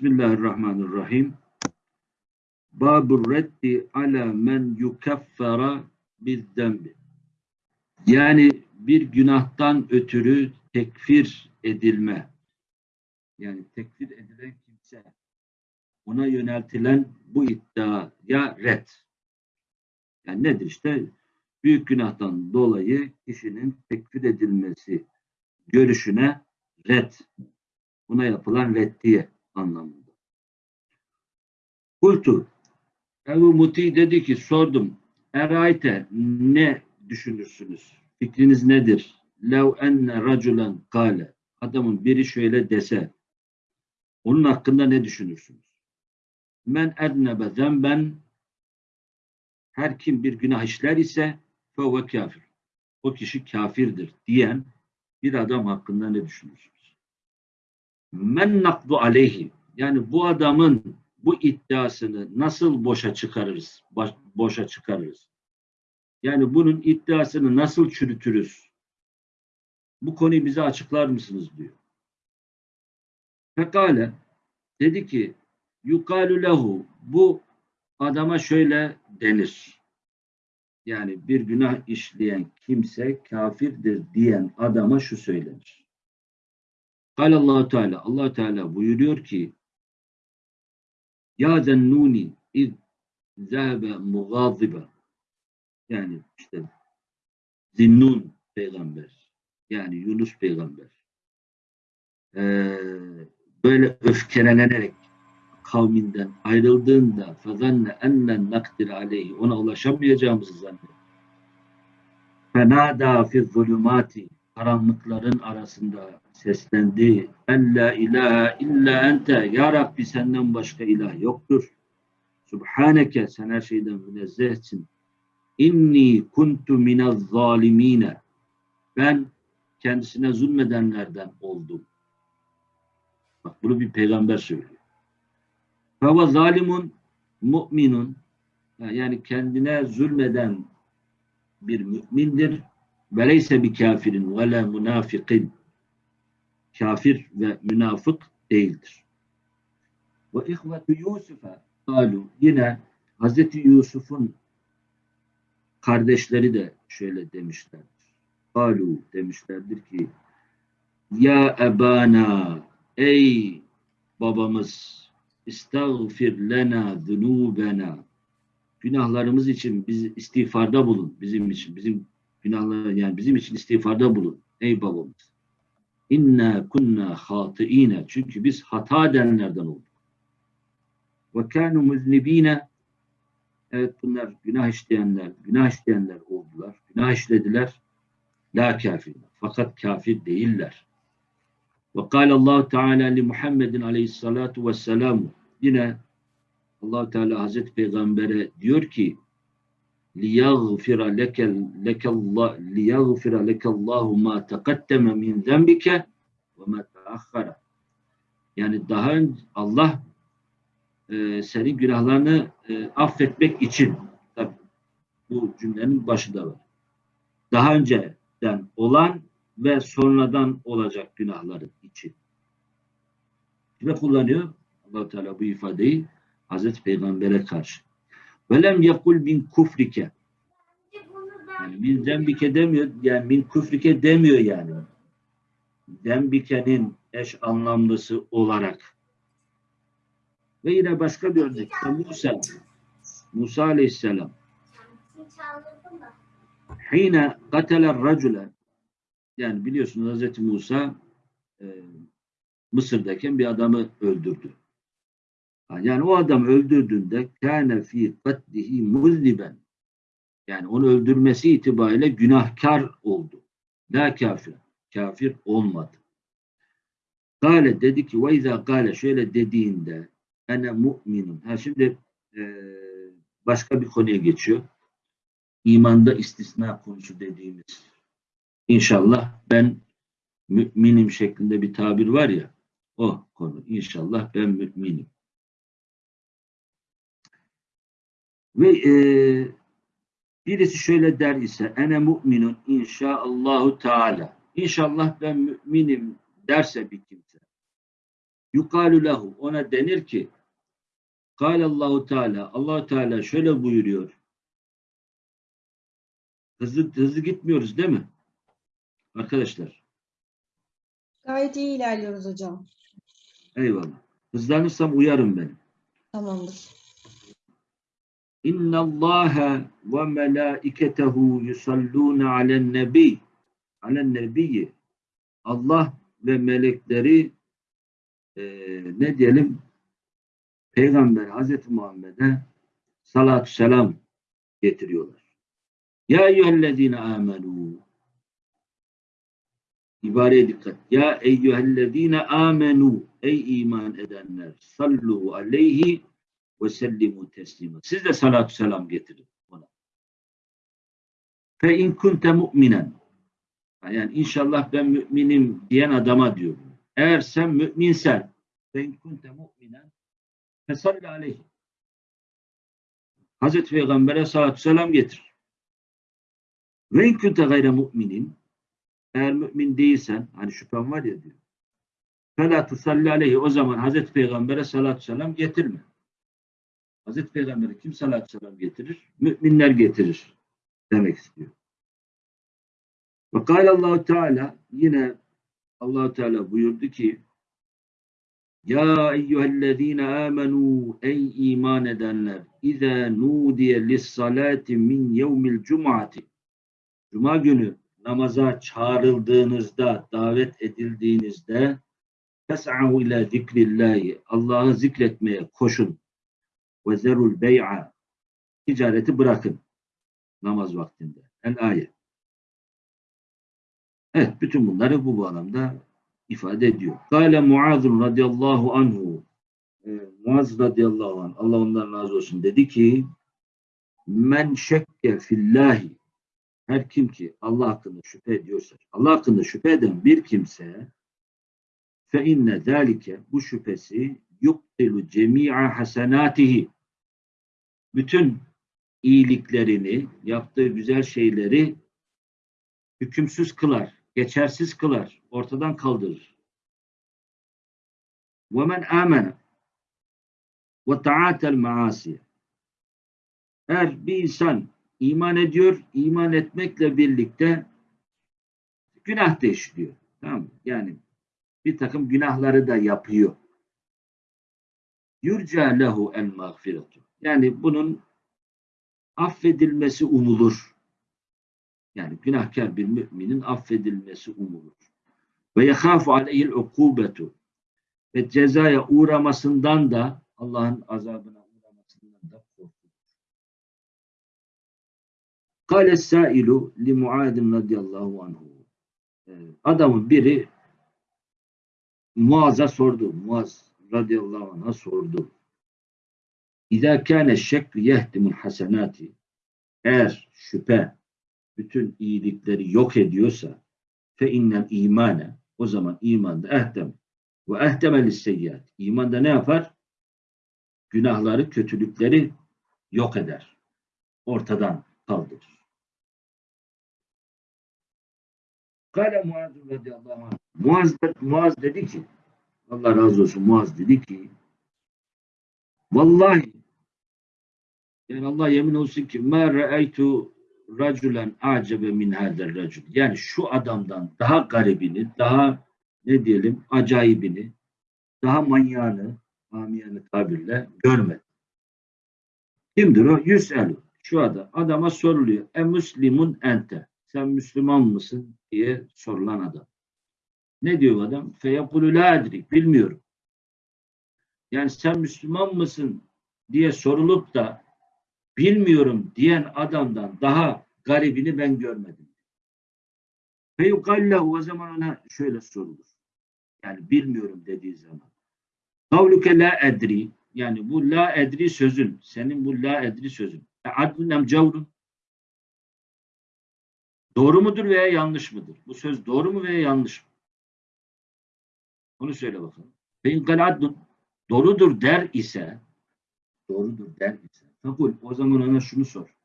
Bismillahirrahmanirrahim. Babur reddi ala men yukaffara bizzembi. Yani bir günahtan ötürü tekfir edilme. Yani tekfir edilen kimse ona yöneltilen bu iddiaya red. Yani nedir işte? Büyük günahtan dolayı kişinin tekfir edilmesi görüşüne red. Buna yapılan reddiye anlamında. Kultu Ebu Muti dedi ki sordum. Erayte ne düşünürsünüz? Fikriniz nedir? Lev enne raculen kale. Adamın biri şöyle dese. Onun hakkında ne düşünürsünüz? Men ednebe zemben her kim bir günah işler ise fevve kafir. O kişi kafirdir diyen bir adam hakkında ne düşünürsünüz? Men nakdu aleyhi yani bu adamın bu iddiasını nasıl boşa çıkarırız? Boşa çıkarırız. Yani bunun iddiasını nasıl çürütürüz? Bu konuyu bize açıklar mısınız diyor. Fekale dedi ki yukalu lehu bu adama şöyle denir. Yani bir günah işleyen kimse kafirdir diyen adama şu söylenir. Kal allah Teala allah Teala buyuruyor ki ya zennuni iz zehebe mugazibe yani işte Zinnun peygamber yani Yunus peygamber. Ee, böyle öfkelenerek kavminden ayrıldığında fazanne ennen nakdir aleyhi ona ulaşamayacağımızı zannetti. Fenada fi zulümati karanlıkların arasında seslendi. En la ilahe illa ente ya Rabbi senden başka ilah yoktur. Subhaneke sen her şeyden münezzehsin. İnni kuntu minez zalimine ben kendisine zulmedenlerden oldum. Bak bunu bir peygamber söylüyor. Feva zalimun mu'minun yani kendine zulmeden bir mümindir. Ve leyse bir kafirin ve la münafikin. Kafir ve münafık değildir. Ve ihvetu Yusuf'a kalu yine Hazreti Yusuf'un kardeşleri de şöyle demişlerdir. Kalu demişlerdir ki Ya ebana ey babamız İstağfir lena zunubena. Günahlarımız için biz istiğfarda bulun. Bizim için, bizim günahlar yani bizim için istiğfarda bulun. Ey babamız. İnna kunna hatiine. Çünkü biz hata edenlerden olduk. Ve kanu muznibine. Evet bunlar günah işleyenler, günah işleyenler oldular. Günah işlediler. La kafirler. Fakat kafir değiller. Ve kâle Allah Teala li Muhammedin aleyhissalatu vesselam yine allah Teala Hazreti Peygamber'e diyor ki لِيَغْفِرَ لَكَ لِيَغْفِرَ لَكَ اللّٰهُ مَا تَقَدَّمَ مِنْ ذَنْبِكَ وَمَا تَأَخَّرَ Yani daha önce Allah e, senin günahlarını e, affetmek için tabi bu cümlenin başı da var. Daha önceden olan ve sonradan olacak günahları için. Kime kullanıyor? allah Teala bu ifadeyi Hazreti Peygamber'e karşı. Velem yekul min kufrike. Yani min zembike demiyor, yani min kufrike demiyor yani. Zembike'nin eş anlamlısı olarak. Ve yine başka bir örnek. Musa. Musa aleyhisselam. Hine kateler racule yani biliyorsunuz Hz. Musa e, Mısır'dayken bir adamı öldürdü. Yani o adam öldürdüğünde kâne fî katlihi muzliben yani onu öldürmesi itibariyle günahkar oldu. La kafir. Kafir olmadı. Gale dedi ki ve izâ gale şöyle dediğinde ene mu'minun. Ha şimdi e, başka bir konuya geçiyor. İmanda istisna konusu dediğimiz İnşallah ben müminim şeklinde bir tabir var ya o konu. İnşallah ben müminim. Ve e, birisi şöyle der ise ene mu'minun inşaallahu teala. İnşallah ben müminim derse bir kimse. yukalu lehu ona denir ki Allahu Teala Allah Teala şöyle buyuruyor. Hızlı hızlı gitmiyoruz değil mi? Arkadaşlar. Gayet iyi ilerliyoruz hocam. Eyvallah. Hızlanırsam uyarım beni. Tamamdır. İnna Allaha ve melaiketehu yusalluna alen nebi. Alen nebiyyi. Allah ve melekleri eee, ne diyelim Peygamber Hazreti Muhammed'e salatü selam getiriyorlar. Ya eyyühellezine amenu İbareye dikkat. Ya eyyühellezine amenu ey iman edenler sallu aleyhi ve sellimu teslima. Siz de salatü selam getirin ona. Fe in kunte mu'minen. Yani inşallah ben müminim diyen adama diyor. Eğer sen müminsen fe in kunte mu'minen fesalli aleyhi. Hazreti Peygamber'e salatü selam getir. Ve in kunte gayre mu'minin eğer mümin değilsen hani şüphen var ya diyor. Fela tusalli aleyhi o zaman Hazreti Peygamber'e salatü selam getirme. Hazreti Peygamber'e kim salatü selam getirir? Müminler getirir demek istiyor. Ve Allahu Teala yine Allahu Teala buyurdu ki Ya eyyühellezine amenu ey iman edenler İza nudiye lissalati min yevmil cum'ati Cuma günü namaza çağrıldığınızda, davet edildiğinizde fes'ahu ila zikrillahi Allah'ı zikretmeye koşun ve zerul bey'a ticareti bırakın namaz vaktinde. El ayet. Evet, bütün bunları bu bağlamda ifade ediyor. Kale Muaz'un radıyallahu anhu e, Muaz radıyallahu anh Allah ondan razı olsun dedi ki men şekke fillahi her kim ki Allah hakkında şüphe ediyorsa Allah hakkında şüphe eden bir kimse fe inne zalike bu şüphesi yuktilu cemi'a hasenatihi bütün iyiliklerini yaptığı güzel şeyleri hükümsüz kılar, geçersiz kılar, ortadan kaldırır. وَمَنْ آمَنَ وَتَعَاتَ الْمَعَاسِيَ Eğer bir insan iman ediyor, iman etmekle birlikte günah da işliyor. Tamam mı? Yani bir takım günahları da yapıyor. Yurca lehu el mağfiretu. Yani bunun affedilmesi umulur. Yani günahkar bir müminin affedilmesi umulur. Ve yekhafu aleyhil ukubetu. Ve cezaya uğramasından da Allah'ın azabına uğramasından da korkulur. Kale sailu li Muad'in radıyallahu anhu. Ee, Adamın biri Muaz'a sordu. Muaz radıyallahu anh'a sordu. İzâ kâne şekkü yehdimul hasenâti eğer şüphe bütün iyilikleri yok ediyorsa fe innel imane o zaman imanda ehdem ve ehdemel seyyat imanda ne yapar? Günahları, kötülükleri yok eder. Ortadan kaldırır. Kale Muaz radıyallahu anh. Muaz, Muaz dedi ki Allah razı olsun Muaz dedi ki Vallahi yani Allah yemin olsun ki ma ra'aytu raculen acebe min hadel racul. Yani şu adamdan daha garibini, daha ne diyelim acayibini, daha manyağını, amiyane tabirle görmedim. Kimdir o? Yüselu. Şu adam. Adama soruluyor. E müslimun ente. Sen Müslüman mısın? diye sorulan adam. Ne diyor adam? Feyekulu la edrik. Bilmiyorum. Yani sen Müslüman mısın diye sorulup da bilmiyorum diyen adamdan daha garibini ben görmedim. Feyukallehu o zaman ona şöyle sorulur. Yani bilmiyorum dediği zaman. Kavluke la edri yani bu la edri sözün senin bu la edri sözün. E adlun em cavrun. Doğru mudur veya yanlış mıdır? Bu söz doğru mu veya yanlış mı? Onu söyle bakalım. Feyunkal adlun doğrudur der ise doğrudur der ise fakul o zaman ona şunu sor.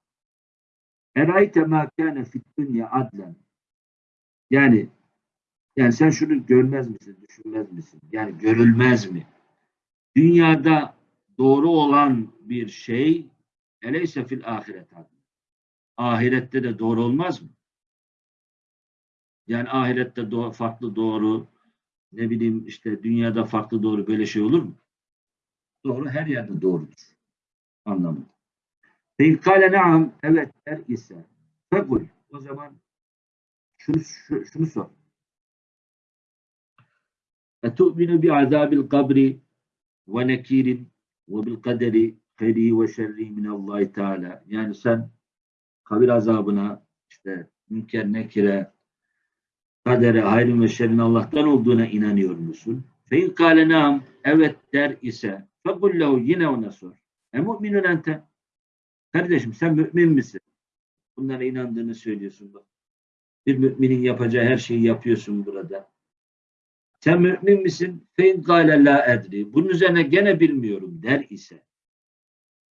Erayte ma kâne fit dünya adlen yani Yani sen şunu görmez misin, düşünmez misin? Yani görülmez mi? Dünyada doğru olan bir şey eleyse fil ahiret ahirette de doğru olmaz mı? Yani ahirette do- farklı doğru, ne bileyim işte dünyada farklı doğru böyle şey olur mu? Doğru her yerde doğrudur. Anlamında. Feykale naam evet der ise fekul o zaman şunu, şu- şunu sor. Etu'minu bi azabil kabri ve nekirin ve bil kaderi hayri ve şerri minallahi teala. Yani sen kabir azabına işte münker nekire kadere hayrın ve şerrin Allah'tan olduğuna inanıyor musun? Fein kâle evet der ise fekul lehu yine ona sor. E mu'minun ente kardeşim sen mümin misin? Bunlara inandığını söylüyorsun bak. Bir müminin yapacağı her şeyi yapıyorsun burada. Sen mümin misin? Fein kâle la edri. Bunun üzerine gene bilmiyorum der ise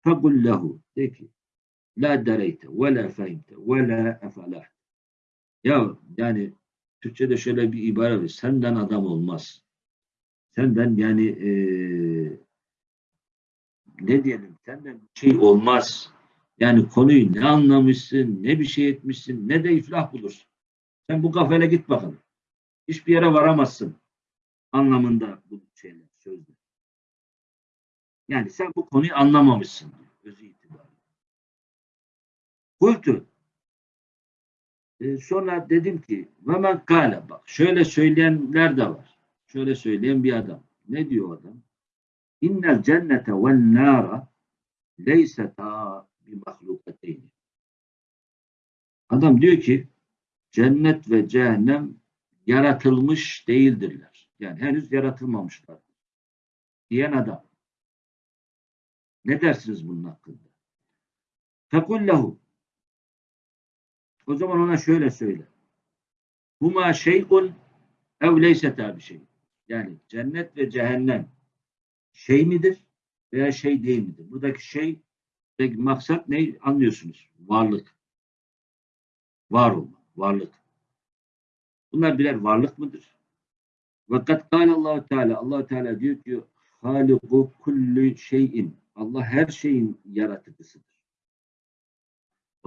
fekul lehu de ki la dereyte ve la fehimte ve la efalah. Ya yani Türkçe'de şöyle bir ibare var. Senden adam olmaz. Senden yani eee, ne diyelim senden bir şey olmaz. Yani konuyu ne anlamışsın, ne bir şey etmişsin, ne de iflah bulursun. Sen bu kafayla git bakalım. Hiçbir yere varamazsın. Anlamında bu şeyler, sözler. Yani sen bu konuyu anlamamışsın. Özü itibariyle. Kultu. Ee, sonra dedim ki ve men bak şöyle söyleyenler de var. Şöyle söyleyen bir adam. Ne diyor adam? İnnel cennete ven nâra leyseta bi mahlukateyni. Adam diyor ki cennet ve cehennem yaratılmış değildirler. Yani henüz yaratılmamışlar. Diyen adam. Ne dersiniz bunun hakkında? Fekul o zaman ona şöyle söyle. Huma şey'un ev leyseta bir şey. Yani cennet ve cehennem şey midir veya şey değil midir? Buradaki şey buradaki maksat ne anlıyorsunuz? Varlık. Var olma, varlık. Bunlar birer varlık mıdır? Kad kâle allah Teala allah Teala diyor ki haliku kulli şeyin Allah her şeyin yaratıcısıdır.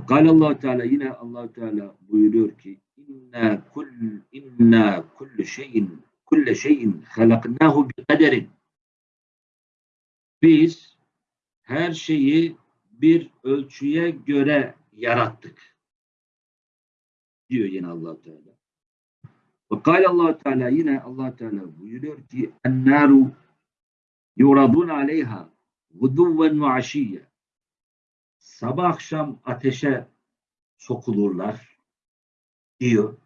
Kâle allah Teala yine allah Teala buyuruyor ki inna kull inna kullu şeyin kulle şeyin halaknahu bi kaderin. Biz her şeyi bir ölçüye göre yarattık. Diyor yine allah Teala. Ve kâle allah Teala yine allah Teala buyuruyor ki ennâru yuradun aleyha guduven ve aşiyye sabah akşam ateşe sokulurlar diyor.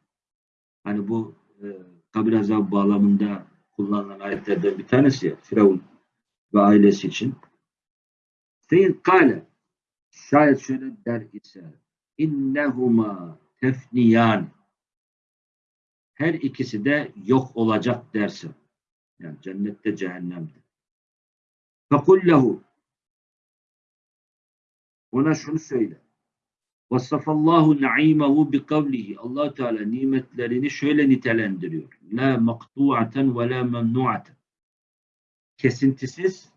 Hani bu e, kabir azabı bağlamında kullanılan ayetlerden bir tanesi Firavun ve ailesi için. Fein kâle şayet şöyle der ise innehuma tefniyan her ikisi de yok olacak derse yani cennette cehennemde. Fekul lehu ona şunu söyle. Vasafallahu na'imehu bi kavlihi. Allah Teala nimetlerini şöyle nitelendiriyor. La maktu'aten ve la memnu'aten. Kesintisiz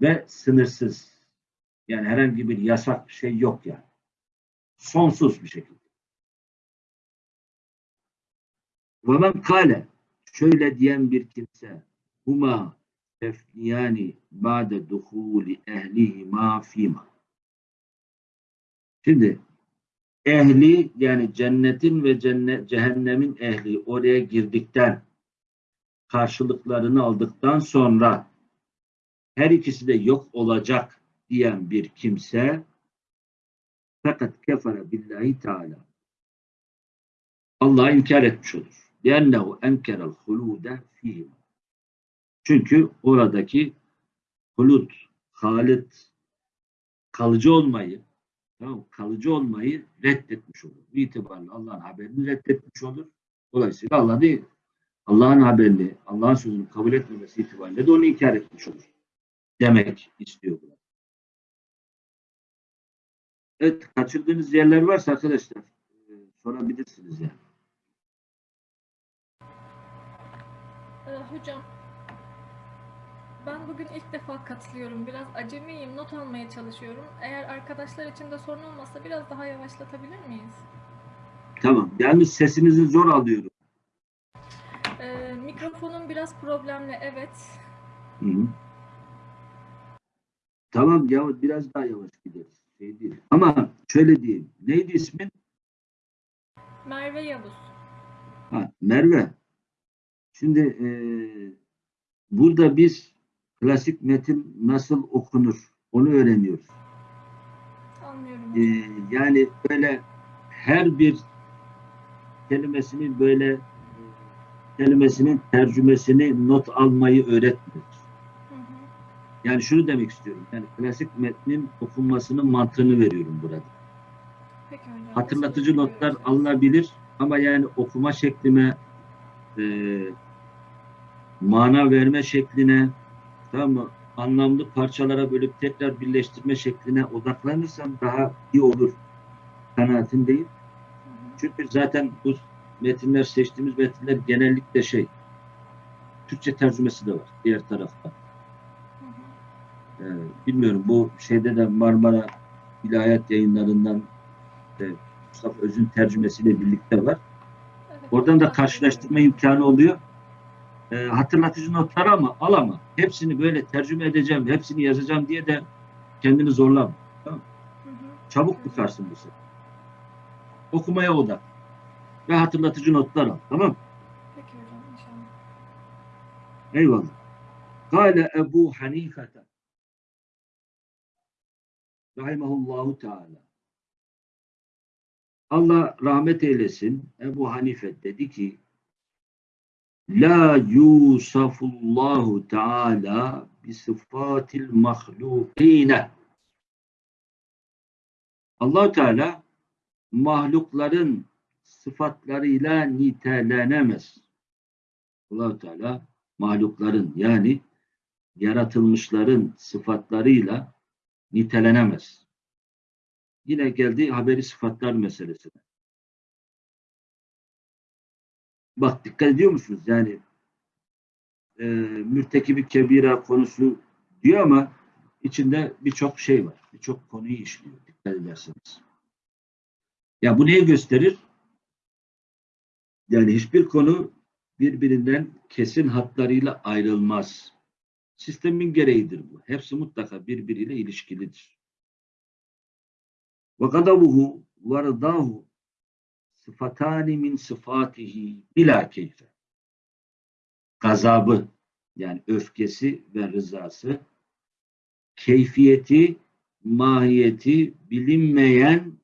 ve sınırsız. Yani herhangi bir yasak bir şey yok yani. Sonsuz bir şekilde. Ve men kâle şöyle diyen bir kimse huma tefniyani ba'de duhuli ehlihima fîmâ Şimdi ehli yani cennetin ve cennet, cehennemin ehli oraya girdikten karşılıklarını aldıktan sonra her ikisi de yok olacak diyen bir kimse fakat kefere billahi teala Allah'ı inkar etmiş olur. لِأَنَّهُ اَنْكَرَ الْخُلُودَ ف۪يهِمْ Çünkü oradaki hulut, halit, kalıcı olmayı, tamam, kalıcı olmayı reddetmiş olur. Bu itibarla Allah'ın haberini reddetmiş olur. Dolayısıyla Allah değil, Allah'ın haberini, Allah'ın sözünü kabul etmemesi itibariyle de onu inkar etmiş olur. Demek istiyor bu. Evet, kaçırdığınız yerler varsa arkadaşlar e, sorabilirsiniz yani. Ee, hocam, ben bugün ilk defa katılıyorum. Biraz acemiyim, not almaya çalışıyorum. Eğer arkadaşlar için de sorun olmazsa biraz daha yavaşlatabilir miyiz? Tamam. Yalnız sesinizi zor alıyorum. Ee, mikrofonum biraz problemli, evet. Hı hı. Tamam ya biraz daha yavaş gideriz. Şey değil. Ama şöyle diyeyim. Neydi ismin? Merve Yavuz. Ha, Merve. Şimdi eee, burada biz klasik metin nasıl okunur onu öğreniyoruz. Anlıyorum hocam. yani böyle her bir kelimesinin böyle e, kelimesinin tercümesini not almayı öğretmiyoruz. Hı hı. Yani şunu demek istiyorum. Yani klasik metnin okunmasının mantığını veriyorum burada. Peki hocam. Hatırlatıcı notlar ediyoruz. alınabilir ama yani okuma şeklime e, mana verme şekline tamam mı? anlamlı parçalara bölüp tekrar birleştirme şekline odaklanırsam daha iyi olur kanaatindeyim. Çünkü zaten bu metinler seçtiğimiz metinler genellikle şey Türkçe tercümesi de var diğer tarafta. Ee, bilmiyorum bu şeyde de Marmara İlahiyat yayınlarından e, Mustafa Öz'ün tercümesiyle birlikte var. Oradan da karşılaştırma imkanı oluyor. Ee, hatırlatıcı notlar ama al ama hepsini böyle tercüme edeceğim, hepsini yazacağım diye de kendini zorlama. Hı hı. Çabuk bıkarsın bu sefer. Okumaya odak. Ve hatırlatıcı notlar al. Tamam mı? Peki hocam inşallah. Eyvallah. Kale Ebu Hanifete Rahimahullahu Teala Allah rahmet eylesin. Ebu Hanife dedi ki La yusafullahu Teala bi sıfatil mahlukine allah Teala mahlukların sıfatlarıyla nitelenemez. allah Teala mahlukların yani yaratılmışların sıfatlarıyla nitelenemez. Yine geldi haberi sıfatlar meselesine. Bak dikkat ediyor musunuz? Yani e, mürtekibi kebira konusu diyor ama içinde birçok şey var. Birçok konuyu işliyor. Dikkat ederseniz. Ya bu neyi gösterir? Yani hiçbir konu birbirinden kesin hatlarıyla ayrılmaz. Sistemin gereğidir bu. Hepsi mutlaka birbiriyle ilişkilidir. Ve gadabuhu ve rıdahu sıfatani min sıfatihi bila keyfe. Gazabı yani öfkesi ve rızası keyfiyeti, mahiyeti bilinmeyen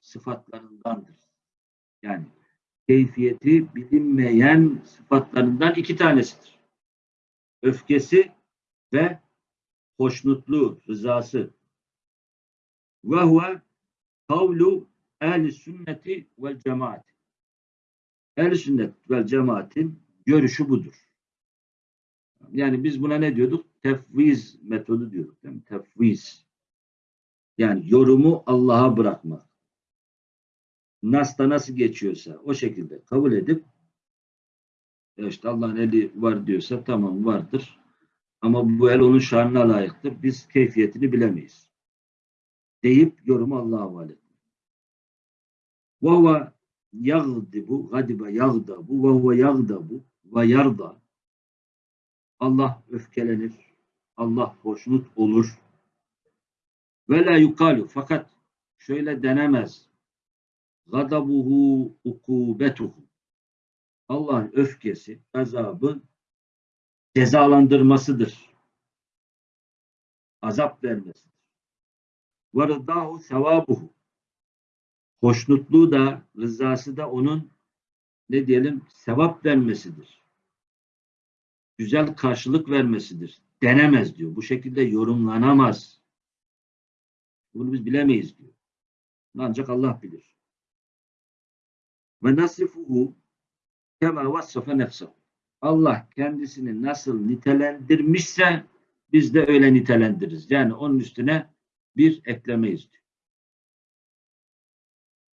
sıfatlarındandır. Yani keyfiyeti bilinmeyen sıfatlarından iki tanesidir. Öfkesi ve hoşnutluğu, rızası. Ve huve kavlu ehl sünneti vel cemaat. Ehl sünnet vel cemaatin görüşü budur. Yani biz buna ne diyorduk? Tefviz metodu diyorduk. Mi? Tefviz. Yani yorumu Allah'a bırakmak. Nas'ta nasıl geçiyorsa o şekilde kabul edip işte Allah'ın eli var diyorsa tamam vardır. Ama bu el onun şanına layıktır. Biz keyfiyetini bilemeyiz. Deyip yorumu Allah'a havale. Ve huve yagdibu, gadibe yagdabu, ve huve yagdabu ve yarda. Allah öfkelenir. Allah hoşnut olur. Ve la yukalu. Fakat şöyle denemez. Gadabuhu ukubetuhu. Allah'ın öfkesi, gazabı cezalandırmasıdır. Azap vermesidir. Ve rıdahu sevabuhu. Hoşnutluğu da, rızası da onun ne diyelim sevap vermesidir. Güzel karşılık vermesidir. Denemez diyor. Bu şekilde yorumlanamaz. Bunu biz bilemeyiz diyor. Ancak Allah bilir. Ve nasifuhu kema vassafe nefsehu. Allah kendisini nasıl nitelendirmişse biz de öyle nitelendiririz. Yani onun üstüne bir eklemeyiz diyor.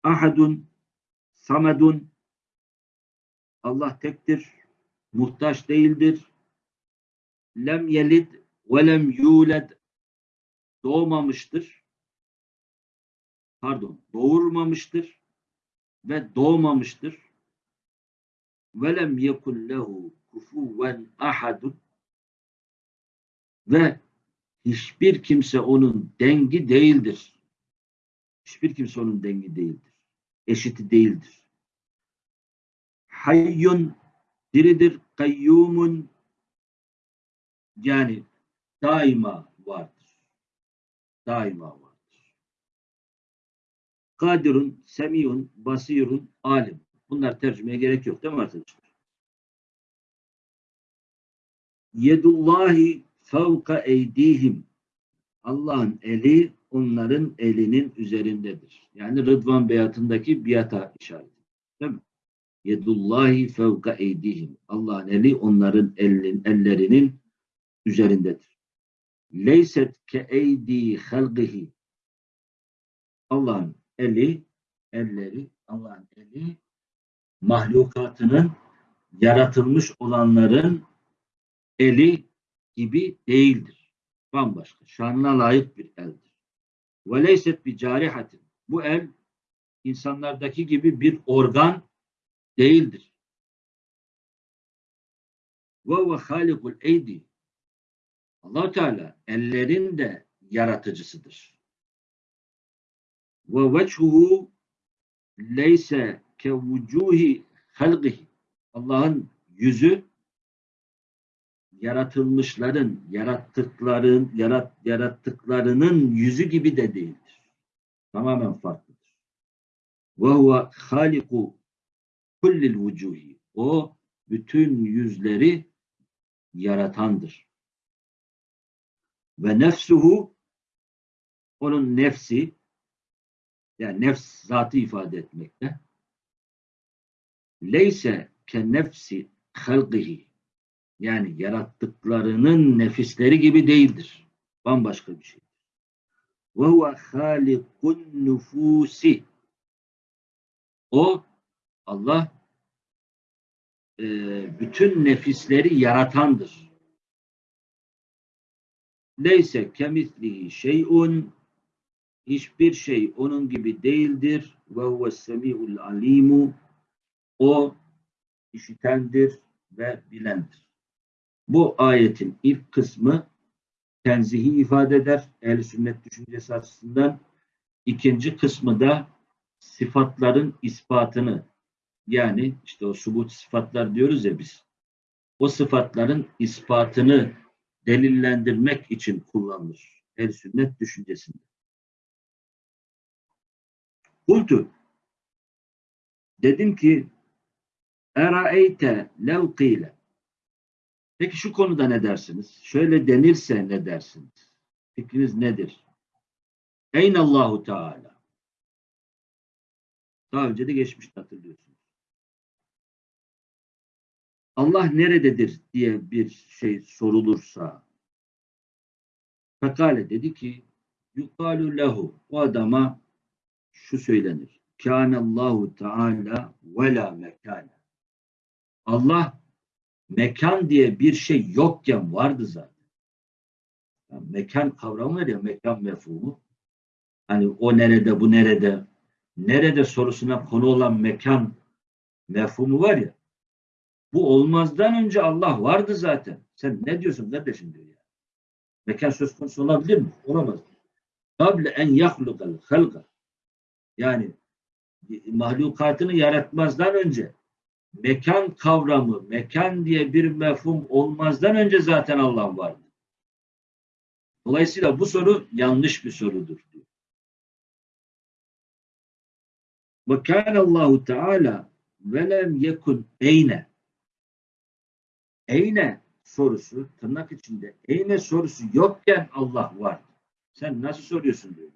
Ahadun, samedun, Allah tektir, muhtaç değildir. Lem yelid ve lem yuled doğmamıştır. Pardon, doğurmamıştır ve doğmamıştır. Ve lem yekun lehu kufuven ahadun ve hiçbir kimse onun dengi değildir. Hiçbir kimse onun dengi değildir. Eşiti değildir. Hayyun diridir. Kayyumun yani daima vardır. Daima vardır. Kadirun, semiyun, basirun, alim. Bunlar tercümeye gerek yok değil mi arkadaşlar? Yedullahi fevka eydihim. Allah'ın eli onların elinin üzerindedir. Yani Rıdvan beyatındaki biata işareti. Değil mi? Yedullahi fevka eydihim. Allah'ın eli onların elin, ellerinin üzerindedir. Leyset ke eydi halgihi. Allah'ın eli, elleri, Allah'ın eli mahlukatının yaratılmış olanların eli gibi değildir. Bambaşka. Şanına layık bir eldir. Ve leyset bir carihatin. Bu el insanlardaki gibi bir organ değildir. Ve ve halikul eydi. allah Teala ellerin de yaratıcısıdır. Ve veçhuhu leyse ke vucuhi halgihi. Allah'ın yüzü yaratılmışların, yarattıkların, yarat, yarattıklarının yüzü gibi de değildir. Tamamen farklıdır. Ve huve haliku kullil vucuhi. O bütün yüzleri yaratandır. Ve nefsuhu onun nefsi yani nefs zatı ifade etmekte. Leyse ke nefsi halqihi yani yarattıklarının nefisleri gibi değildir. Bambaşka bir şey. Ve huve halikun nüfusi. O Allah e, bütün nefisleri yaratandır. Leyse kemislihi şeyun hiçbir şey onun gibi değildir. Ve huve semi'ul alimu o işitendir ve bilendir. Bu ayetin ilk kısmı tenzihi ifade eder. Ehl-i sünnet düşüncesi açısından. İkinci kısmı da sıfatların ispatını yani işte o subut sıfatlar diyoruz ya biz. O sıfatların ispatını delillendirmek için kullanılır. Ehl-i sünnet düşüncesinde. Kultu dedim ki eraeyte lev kıyle Peki şu konuda ne dersiniz? Şöyle denirse ne dersiniz? Fikriniz nedir? Allahu Teala. Daha önce de geçmişte hatırlıyorsunuz. Allah nerededir diye bir şey sorulursa Fekale dedi ki yukalu lehu o adama şu söylenir. Kânallahu Teala ve la mekâne. Allah mekan diye bir şey yokken vardı zaten. Yani mekan kavramı var ya mekan mefhumu. Hani o nerede bu nerede nerede sorusuna konu olan mekan mefhumu var ya bu olmazdan önce Allah vardı zaten. Sen ne diyorsun kardeşim diyor ya. Mekan söz konusu olabilir mi? Olamaz. Kable en yahlukal halga. Yani mahlukatını yaratmazdan önce mekan kavramı, mekan diye bir mefhum olmazdan önce zaten Allah vardı. Dolayısıyla bu soru yanlış bir sorudur. Ve kânallâhu teâlâ ve lem yekun eyne. Eyne sorusu tırnak içinde eyne sorusu yokken Allah var. Sen nasıl soruyorsun diyor.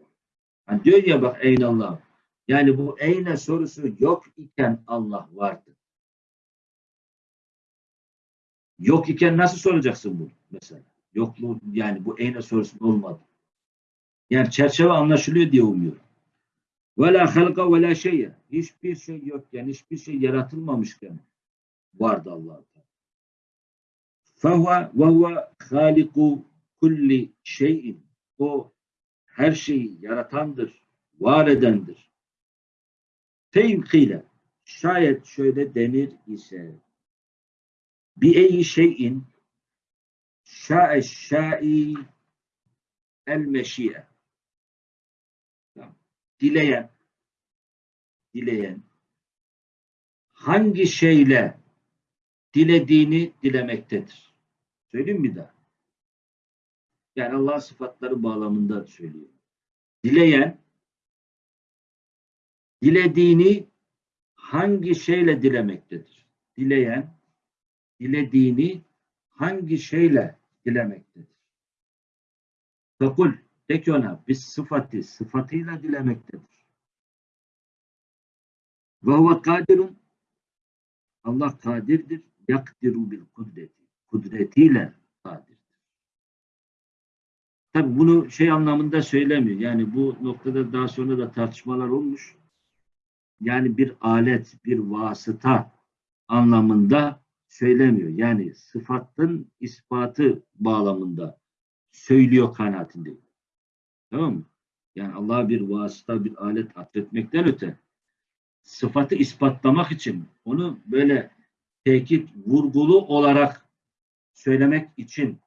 Hani diyor ya bak eyne Allah. Yani bu eyne sorusu yok iken Allah vardı. Yok iken nasıl soracaksın bunu mesela? Yokluğu yani bu eyne sorusunun olmadı. Yani çerçeve anlaşılıyor diye umuyorum. Ve la halka ve la şeye. Hiçbir şey yokken, hiçbir şey yaratılmamışken vardı Allah Teala. Fehuve ve huve haliku kulli şeyin. O her şeyi yaratandır, var edendir. Fevkile şayet şöyle denir ise bi eyi şeyin şa'e şa'i el meşiye dileyen dileyen hangi şeyle dilediğini dilemektedir. Söyleyeyim mi daha? Yani Allah sıfatları bağlamında söylüyor. Dileyen dilediğini hangi şeyle dilemektedir? Dileyen dilediğini hangi şeyle dilemektedir? Fakul de ki ona biz sıfatı sıfatıyla dilemektedir. Ve huve kadirun Allah kadirdir. Yakdiru bil kudreti. Kudretiyle kadir. Tabi bunu şey anlamında söylemiyor. Yani bu noktada daha sonra da tartışmalar olmuş. Yani bir alet, bir vasıta anlamında söylemiyor. Yani sıfatın ispatı bağlamında söylüyor kanaatindeyim. Tamam mı? Yani Allah'a bir vasıta, bir alet atfetmekten öte sıfatı ispatlamak için onu böyle tekit, vurgulu olarak söylemek için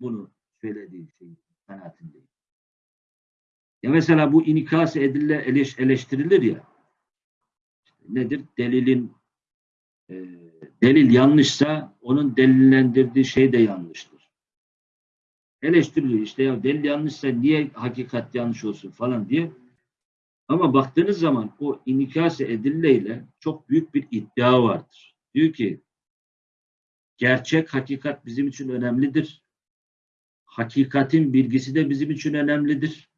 bunu söylediği şey kanaatindeyim. Ya mesela bu inikas edille eleş, eleştirilir ya nedir? Delilin e, delil yanlışsa onun delillendirdiği şey de yanlıştır. Eleştiriliyor işte ya delil yanlışsa niye hakikat yanlış olsun falan diye. Ama baktığınız zaman o inikas edilleyle çok büyük bir iddia vardır. Diyor ki gerçek hakikat bizim için önemlidir hakikatin bilgisi de bizim için önemlidir.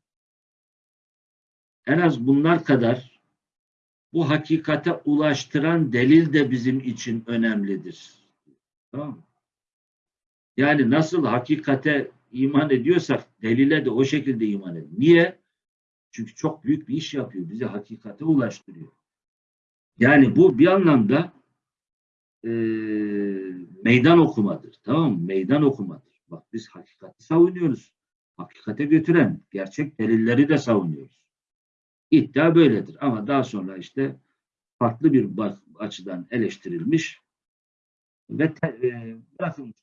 En az bunlar kadar bu hakikate ulaştıran delil de bizim için önemlidir. Tamam? Yani nasıl hakikate iman ediyorsak delile de o şekilde iman edin. Niye? Çünkü çok büyük bir iş yapıyor. Bizi hakikate ulaştırıyor. Yani bu bir anlamda e, meydan okumadır. Tamam mı? Meydan okumadır. Bak biz hakikati savunuyoruz. Hakikate götüren gerçek delilleri de savunuyoruz. İddia böyledir. Ama daha sonra işte farklı bir açıdan eleştirilmiş ve te, e, bırakılmış.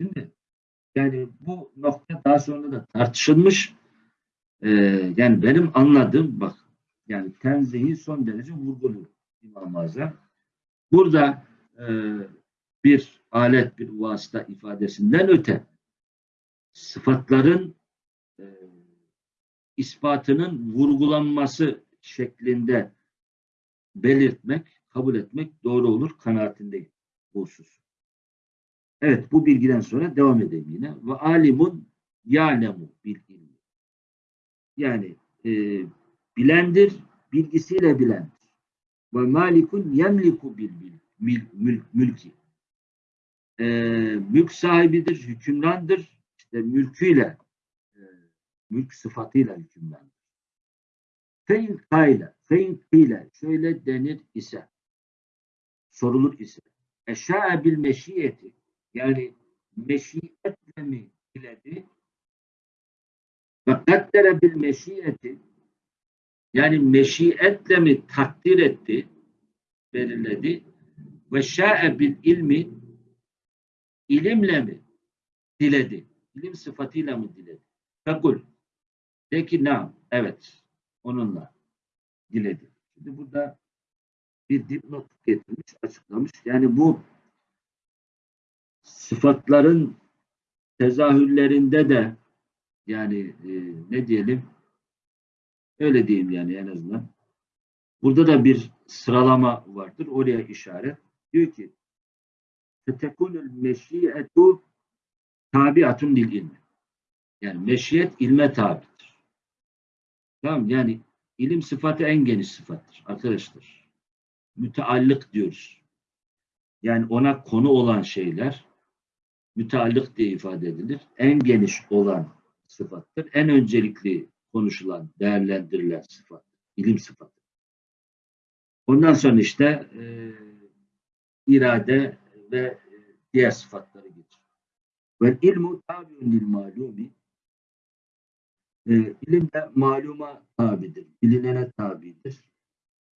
Şimdi yani bu nokta daha sonra da tartışılmış. E, yani benim anladığım bak yani tenzihi son derece vurguluyor İmam Azam. Burada e, bir alet, bir vasıta ifadesinden öte sıfatların ispatının vurgulanması şeklinde belirtmek, kabul etmek doğru olur kanaatindeyim bu husus. Evet bu bilgiden sonra devam edelim yine. Ve alimun ya'lemu bil ilmi. Yani e, bilendir, bilgisiyle bilendir. Ve malikun yemliku bil, bil mül, mül, mülki e, mülk sahibidir, hükümrandır. İşte mülküyle, mülk sıfatıyla hükümrandır. Fein kayla, fein şöyle denir ise, sorulur ise, eşâe bil meşiyeti, yani meşiyetle mi diledi? Ve kaddere bil meşiyeti, yani meşiyetle mi takdir etti, belirledi? Ve şa'e bil ilmi, ilimle mi diledi? İlim sıfatıyla mı diledi? Fekul. De ki nam. Evet. Onunla diledi. Şimdi burada bir dipnot getirmiş, açıklamış. Yani bu sıfatların tezahürlerinde de yani e, ne diyelim öyle diyeyim yani en azından. Burada da bir sıralama vardır. Oraya işaret. Diyor ki fetekunul meşiyetu tabiatun lil ilmi. Yani meşiyet ilme tabidir. Tamam yani ilim sıfatı en geniş sıfattır arkadaşlar. Müteallık diyoruz. Yani ona konu olan şeyler müteallık diye ifade edilir. En geniş olan sıfattır. En öncelikli konuşulan, değerlendirilen sıfat. ilim sıfatı. Ondan sonra işte e, irade ve diğer sıfatları geçiyor. Ve ilmu tabiun lil malumi e, ilim de maluma tabidir, bilinene tabidir.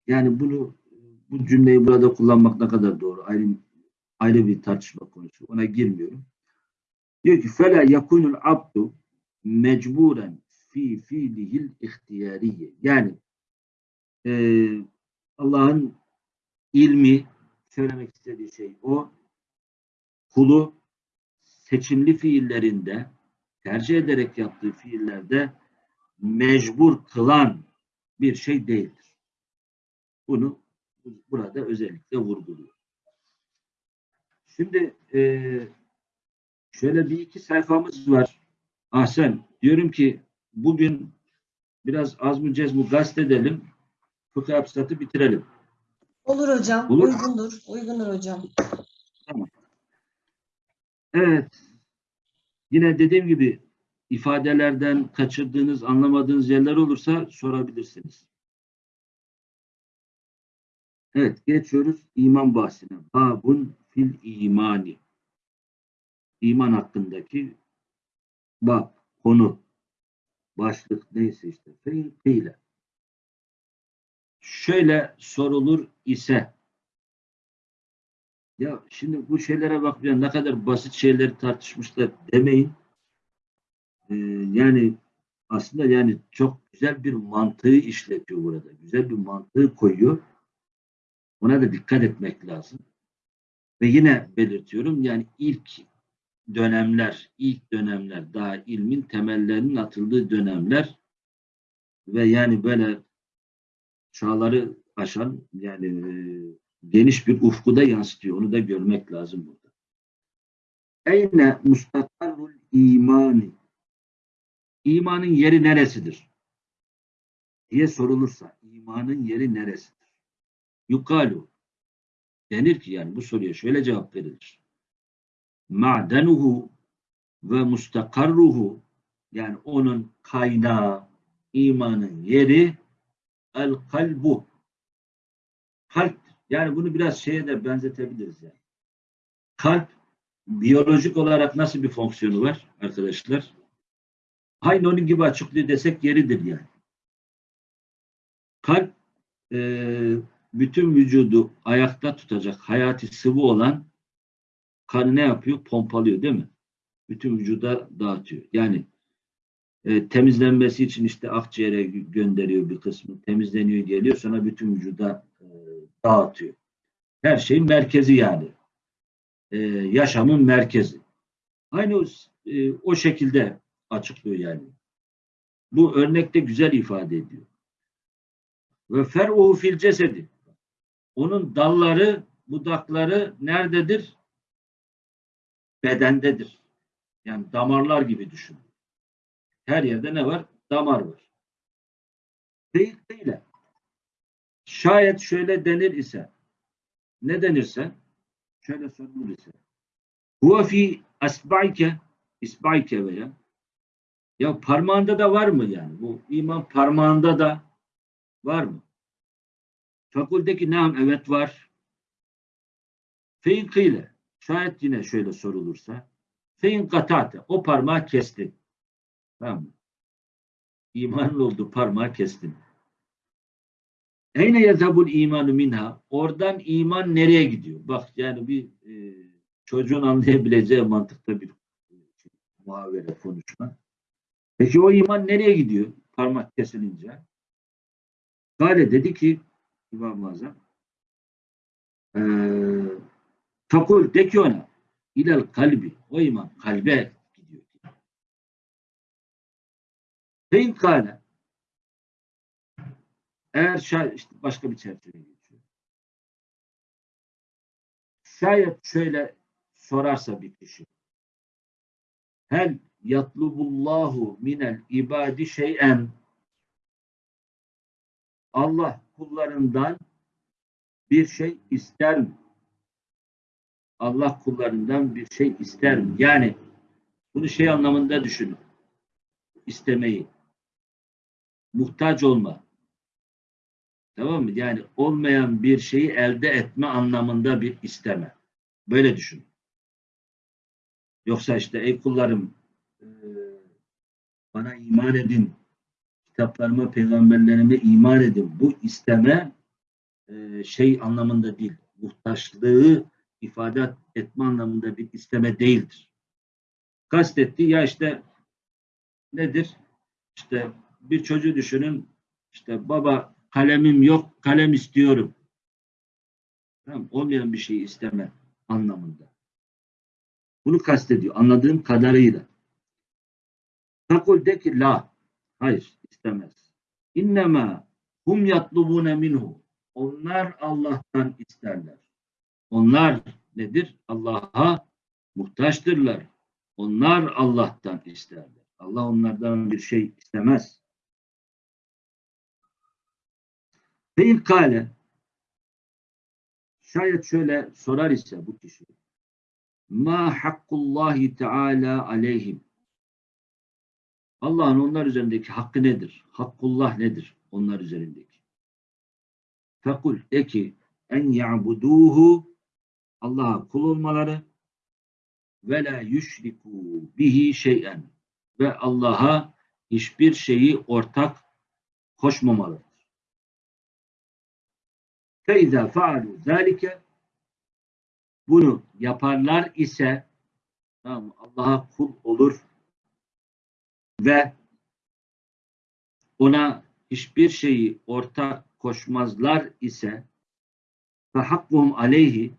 Yani bunu bu cümleyi burada kullanmak ne kadar doğru ayrı, ayrı bir tartışma konusu. Ona girmiyorum. Diyor ki fela yakunul abdu mecburen fi fiilihil ihtiyariye. Yani e, Allah'ın ilmi söylemek istediği şey o kulu seçimli fiillerinde tercih ederek yaptığı fiillerde mecbur kılan bir şey değildir. Bunu burada özellikle vurguluyor. Şimdi e, şöyle bir iki sayfamız var. Ahsen diyorum ki bugün biraz az mı cez mu gazetedelim. Fıkıh hapsatı bitirelim. Olur hocam. Olur. Uygundur. Uygundur hocam. Evet. Yine dediğim gibi ifadelerden kaçırdığınız, anlamadığınız yerler olursa sorabilirsiniz. Evet, geçiyoruz iman bahsine. Babun fil imani. İman hakkındaki bab, konu, başlık neyse işte. Fein kıyle. Şöyle sorulur ise ya şimdi bu şeylere bakmayan ne kadar basit şeyleri tartışmışlar demeyin. Ee, yani aslında yani çok güzel bir mantığı işletiyor burada. Güzel bir mantığı koyuyor. Ona da dikkat etmek lazım. Ve yine belirtiyorum yani ilk dönemler, ilk dönemler daha ilmin temellerinin atıldığı dönemler ve yani böyle çağları aşan yani e, geniş bir ufkuda yansıtıyor. Onu da görmek lazım burada. Eyne mustakarrul imani İmanın yeri neresidir? diye sorulursa imanın yeri neresidir? Yukalu denir ki yani bu soruya şöyle cevap verilir. Ma'denuhu ve mustakarruhu yani onun kaynağı imanın yeri el kalbu kalp yani bunu biraz şeye de benzetebiliriz yani. Kalp biyolojik olarak nasıl bir fonksiyonu var arkadaşlar? Aynı onun gibi açıklıyor desek yeridir yani. Kalp e, bütün vücudu ayakta tutacak hayati sıvı olan kanı ne yapıyor? Pompalıyor değil mi? Bütün vücuda dağıtıyor. Yani e, temizlenmesi için işte akciğere gö- gönderiyor bir kısmı. Temizleniyor geliyor sonra bütün vücuda dağıtıyor. Her şeyin merkezi yani. E, yaşamın merkezi. Aynı o, e, o şekilde açıklıyor yani. Bu örnekte güzel ifade ediyor. Ve fer'uhu fil cesedi. Onun dalları, budakları nerededir? Bedendedir. Yani damarlar gibi düşün. Her yerde ne var? Damar var. Değil değil. Şayet şöyle denir ise, ne denirse, şöyle sorulur ise, huve fi asba'ike, isba'ike veya, ya parmağında da var mı yani? Bu iman parmağında da var mı? Fakuldeki nam evet var. Fein kıyle. Şayet yine şöyle sorulursa. Fein katate. O parmağı kestin. Tamam mı? İmanın olduğu parmağı kestin. Eyne yazabul imanu minha. Oradan iman nereye gidiyor? Bak yani bir e, çocuğun anlayabileceği mantıkta bir e, muhavere konuşma. Peki o iman nereye gidiyor? Parmak kesilince. Gale dedi ki İmam-ı Azam eee fakul de ki ona ilal kalbi o iman kalbe gidiyor. Fein kâle eğer şayet işte başka bir çerçeve geçiyor. Şayet şöyle sorarsa bir kişi hel yatlubullahu minel ibadi şey'en Allah kullarından bir şey ister mi? Allah kullarından bir şey ister mi? Yani bunu şey anlamında düşünün. İstemeyi. Muhtaç olma. Tamam mı? Yani olmayan bir şeyi elde etme anlamında bir isteme. Böyle düşün. Yoksa işte ey kullarım e, bana iman edin, kitaplarıma, peygamberlerime iman edin. Bu isteme e, şey anlamında değil, muhtaçlığı ifade etme anlamında bir isteme değildir. Kastetti ya işte nedir? İşte bir çocuğu düşünün, işte baba kalemim yok, kalem istiyorum. Tamam, olmayan bir şeyi isteme anlamında. Bunu kastediyor anladığım kadarıyla. Takul de ki la. Hayır istemez. İnnemâ hum yatlubune minhu. Onlar Allah'tan isterler. Onlar nedir? Allah'a muhtaçtırlar. Onlar Allah'tan isterler. Allah onlardan bir şey istemez. Ve ilkale şayet şöyle sorar ise bu kişi ma hakkullahi teala aleyhim Allah'ın onlar üzerindeki hakkı nedir? Hakkullah nedir? Onlar üzerindeki. Fekul de ki en ya'buduhu Allah'a kul olmaları ve la yüşriku bihi şey'en ve Allah'a hiçbir şeyi ortak koşmamalıdır. Feiza faalu zalike bunu yaparlar ise tamam Allah'a kul olur ve ona hiçbir şeyi ortak koşmazlar ise ve hakkuhum aleyhi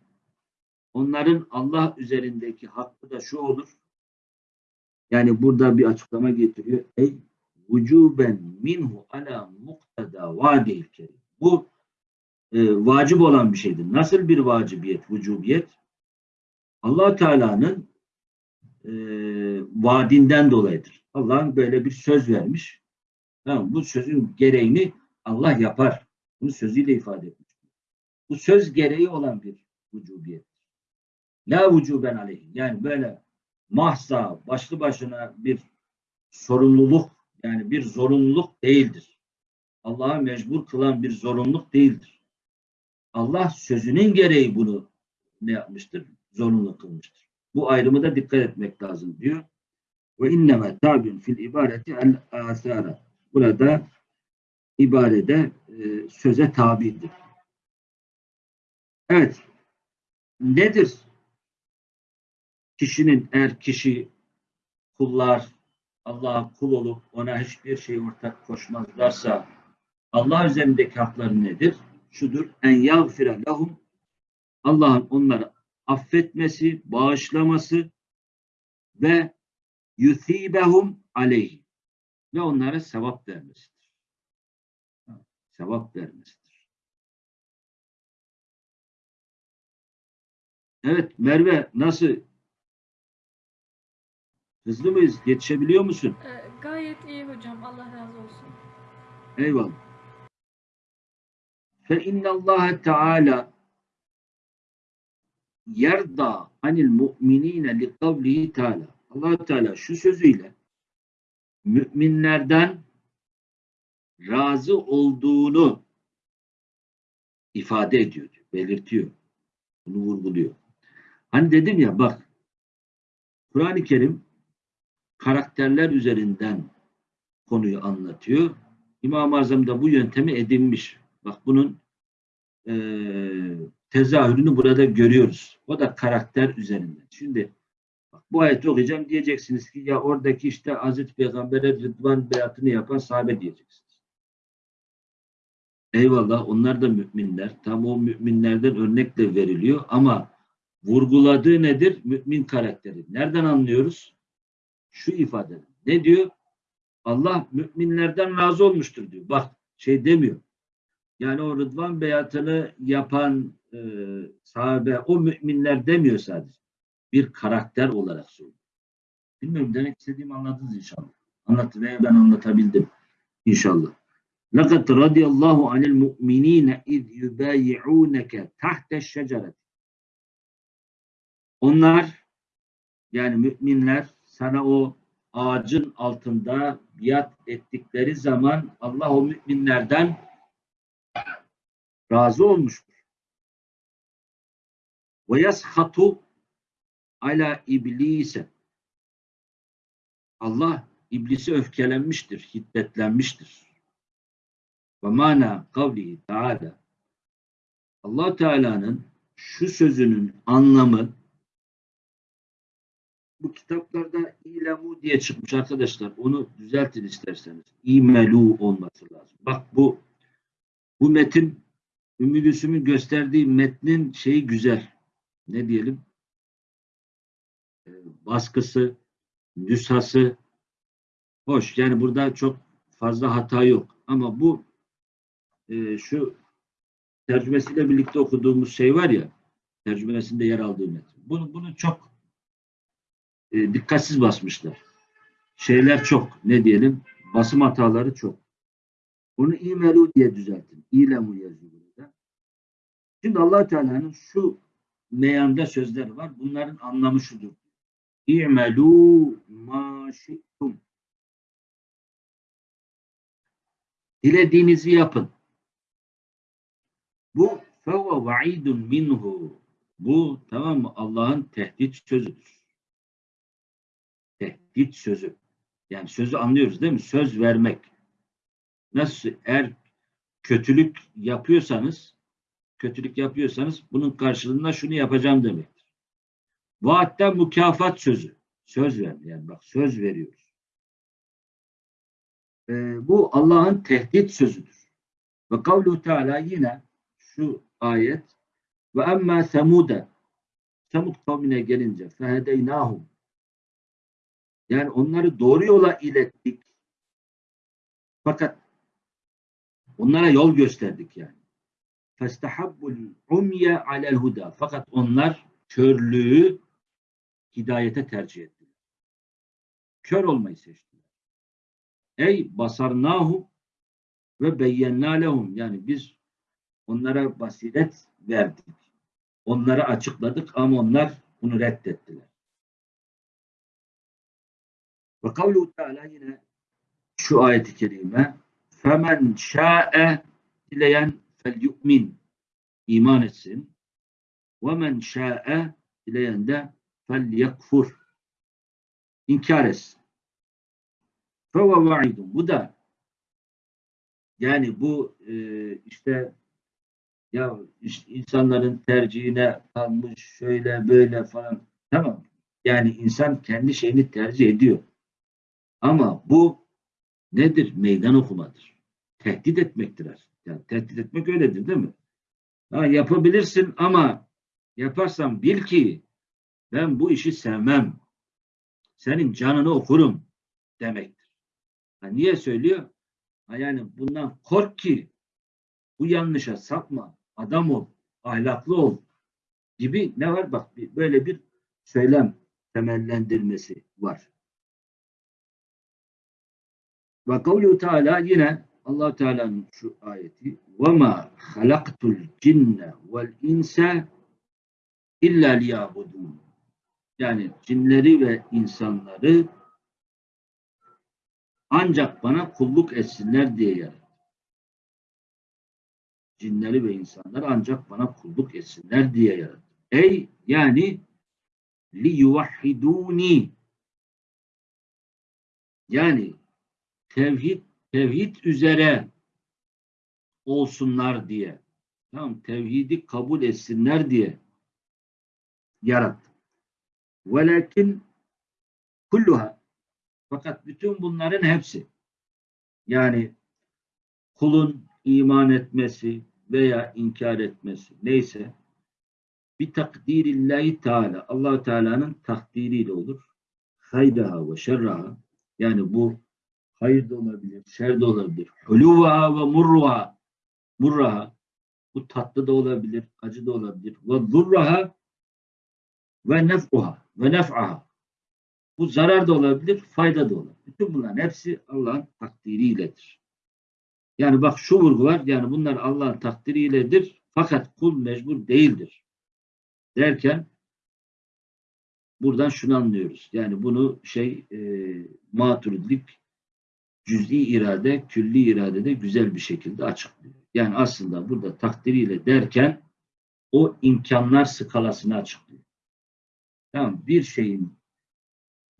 onların Allah üzerindeki hakkı da şu olur. Yani burada bir açıklama getiriyor. Ey vücuben minhu ala muktada vadil kerim. Bu e, vacip olan bir şeydir. Nasıl bir vacibiyet, vücubiyet? allah Teala'nın e, vaadinden dolayıdır. Allah'ın böyle bir söz vermiş. Tamam, bu sözün gereğini Allah yapar. Bunu sözüyle ifade etmiş. Bu söz gereği olan bir vücubiyet. La vücuben aleyh. Yani böyle mahsa, başlı başına bir sorumluluk, yani bir zorunluluk değildir. Allah'a mecbur kılan bir zorunluluk değildir. Allah sözünün gereği bunu ne yapmıştır? Zorunlu kılmıştır. Bu ayrımı da dikkat etmek lazım diyor. Ve inneme tabin fil ibareti el asara. Burada ibarede e, söze tabidir. Evet. Nedir? Kişinin eğer kişi kullar Allah'a kul olup ona hiçbir şey ortak koşmazlarsa Allah üzerindeki hakları nedir? Şudur. En yagfire lahum Allah'ın onları affetmesi, bağışlaması ve yuthibehum aleyhi ve onlara sevap vermesidir. Sevap vermesidir. Evet Merve nasıl? Hızlı mıyız? Yetişebiliyor musun? Ee, gayet iyi hocam. Allah razı olsun. Eyvallah. Fe innallâhe teâlâ yerda anil mu'minine li kavlihi teâlâ. allah Teala şu sözüyle müminlerden razı olduğunu ifade ediyor, belirtiyor. Bunu vurguluyor. Hani dedim ya bak Kur'an-ı Kerim karakterler üzerinden konuyu anlatıyor. İmam-ı Azam da bu yöntemi edinmiş. Bak bunun e, tezahürünü burada görüyoruz. O da karakter üzerinden. Şimdi bak, bu ayeti okuyacağım diyeceksiniz ki ya oradaki işte Hazreti Peygamber'e Rıdvan beyatını yapan sahabe diyeceksiniz. Eyvallah onlar da müminler. Tam o müminlerden örnekle veriliyor ama vurguladığı nedir? Mümin karakteri. Nereden anlıyoruz? Şu ifade. Ne diyor? Allah müminlerden razı olmuştur diyor. Bak şey demiyor. Yani o Rıdvan beyatını yapan e, sahabe o müminler demiyor sadece. Bir karakter olarak söylüyor. Bilmiyorum demek istediğimi anladınız inşallah. Anlattı veya ben anlatabildim inşallah. لَقَدْ رَضِيَ اللّٰهُ عَنِ الْمُؤْمِن۪ينَ اِذْ يُبَايِعُونَكَ تَحْتَ الشَّجَرَةِ Onlar yani müminler sana o ağacın altında biat ettikleri zaman Allah o müminlerden razı olmuştur. Ve yashatu ala iblise. Allah iblisi öfkelenmiştir, hiddetlenmiştir. Ve mana kavlihi Teala Allah Teala'nın şu sözünün anlamı bu kitaplarda ilemu diye çıkmış arkadaşlar. Onu düzeltin isterseniz. İmelu olması lazım. Bak bu bu metin Ümmü Gülsüm'ün gösterdiği metnin şeyi güzel. Ne diyelim? Ee, baskısı, nüshası hoş. Yani burada çok fazla hata yok. Ama bu e, şu tercümesiyle birlikte okuduğumuz şey var ya tercümesinde yer aldığı metin. Bunu, bunu çok e, dikkatsiz basmışlar. Şeyler çok. Ne diyelim? Basım hataları çok. Bunu imelu diye düzeltin. İlemu yazıyor. Şimdi allah Teala'nın şu meyanda sözleri var. Bunların anlamı şudur. İ'melû mâ şi'tum. Dilediğinizi yapın. Bu fevve va'idun minhu. Bu tamam mı? Allah'ın tehdit sözüdür. Tehdit sözü. Yani sözü anlıyoruz değil mi? Söz vermek. Nasıl eğer kötülük yapıyorsanız kötülük yapıyorsanız bunun karşılığında şunu yapacağım demektir. Vaatten mükafat sözü. Söz ver. Yani bak söz veriyoruz. Ee, bu Allah'ın tehdit sözüdür. Ve kavlu Teala yine şu ayet ve emmâ semude Semud kavmine gelince fehedeynâhum yani onları doğru yola ilettik. Fakat onlara yol gösterdik yani. Festahabbul umye alel huda. Fakat onlar körlüğü hidayete tercih ettiler. Kör olmayı seçtiler. Ey basarnahu ve beyyennâ lehum. Yani biz onlara basiret verdik. Onlara açıkladık ama onlar bunu reddettiler. Ve kavlu Teala yine şu ayeti kerime femen şa'e dileyen fel yu'min iman etsin ve men şa'e dileyen de fel yakfur inkar etsin. Feve va'idun. Bu da yani bu e, işte ya insanların tercihine kalmış şöyle böyle falan tamam. Yani insan kendi şeyini tercih ediyor. Ama bu nedir? Meydan okumadır. Tehdit etmektir aslında. Yani tehdit etmek öyledir değil mi? Ha, yapabilirsin ama yaparsan bil ki ben bu işi sevmem. Senin canını okurum demektir. Ha, niye söylüyor? Ha, yani bundan kork ki bu yanlışa sapma, adam ol, ahlaklı ol gibi ne var? Bak böyle bir söylem temellendirmesi var. Ve kavlu Teala yine allah Teala'nın şu ayeti وَمَا خَلَقْتُ الْجِنَّ وَالْاِنْسَ اِلَّا لِيَعْبُدُونَ Yani cinleri ve insanları ancak bana kulluk etsinler diye yarattı. Cinleri ve insanları ancak bana kulluk etsinler diye yarattı. Ey yani li yuvahhiduni yani tevhid tevhid üzere olsunlar diye. Tamam tevhidi kabul etsinler diye yarattı. Velakin kulluha fakat bütün bunların hepsi yani kulun iman etmesi veya inkar etmesi neyse bir takdirillahi teala allah Teala'nın takdiriyle olur. Haydaha ve şerraha yani bu hayır da olabilir, şer de olabilir. Huluvaha ve murruha murraha bu tatlı da olabilir, acı da olabilir. Ve zurraha ve nef'uha ve nef'aha bu zarar da olabilir, fayda da olabilir. Bütün bunların hepsi Allah'ın takdiriyledir. Yani bak şu vurgu var, yani bunlar Allah'ın takdiriyledir fakat kul mecbur değildir. Derken buradan şunu anlıyoruz. Yani bunu şey e, maturidilik cüz'i irade, külli iradede güzel bir şekilde açıklıyor. Yani aslında burada takdiriyle derken o imkanlar skalasını açıklıyor. Tamam bir şeyin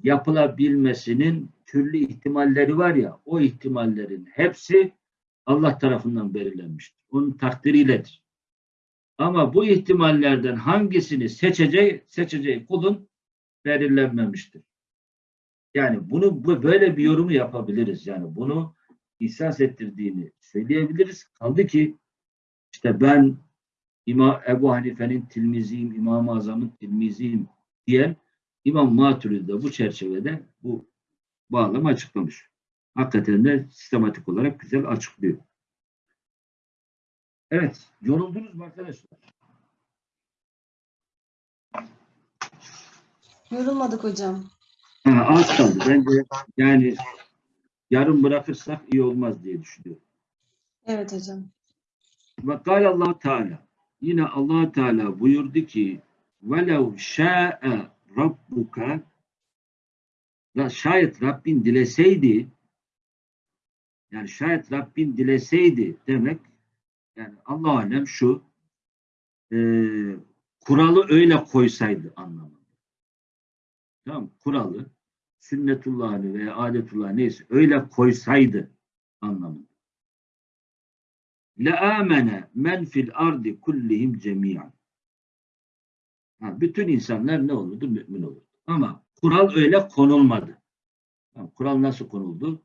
yapılabilmesinin türlü ihtimalleri var ya, o ihtimallerin hepsi Allah tarafından belirlenmiştir. Onun takdiriyledir. Ama bu ihtimallerden hangisini seçeceği, seçeceği kulun belirlenmemiştir. Yani bunu bu, böyle bir yorumu yapabiliriz. Yani bunu ihsas ettirdiğini söyleyebiliriz. Kaldı ki işte ben İmam Ebu Hanife'nin tilmiziyim, İmam-ı Azam'ın tilmiziyim diyen İmam Maturidi de bu çerçevede bu bağlamı açıklamış. Hakikaten de sistematik olarak güzel açıklıyor. Evet, yoruldunuz mu arkadaşlar? Yorulmadık hocam. Ha, az kaldı. Bence yani yarım bırakırsak iyi olmaz diye düşünüyorum. Evet hocam. Ve kâle allah Teala yine allah Teala buyurdu ki şâ'e rabbuka la şayet Rabbin dileseydi yani şayet Rabbin dileseydi demek yani Allah alem şu e, kuralı öyle koysaydı anlamında tamam kuralı sünnetullahı veya adetullah neyse öyle koysaydı anlamında. La amene men fil ardi kullihim cemiyan. Ha, bütün insanlar ne olurdu? Mümin olurdu. Ama kural öyle konulmadı. Yani kural nasıl konuldu?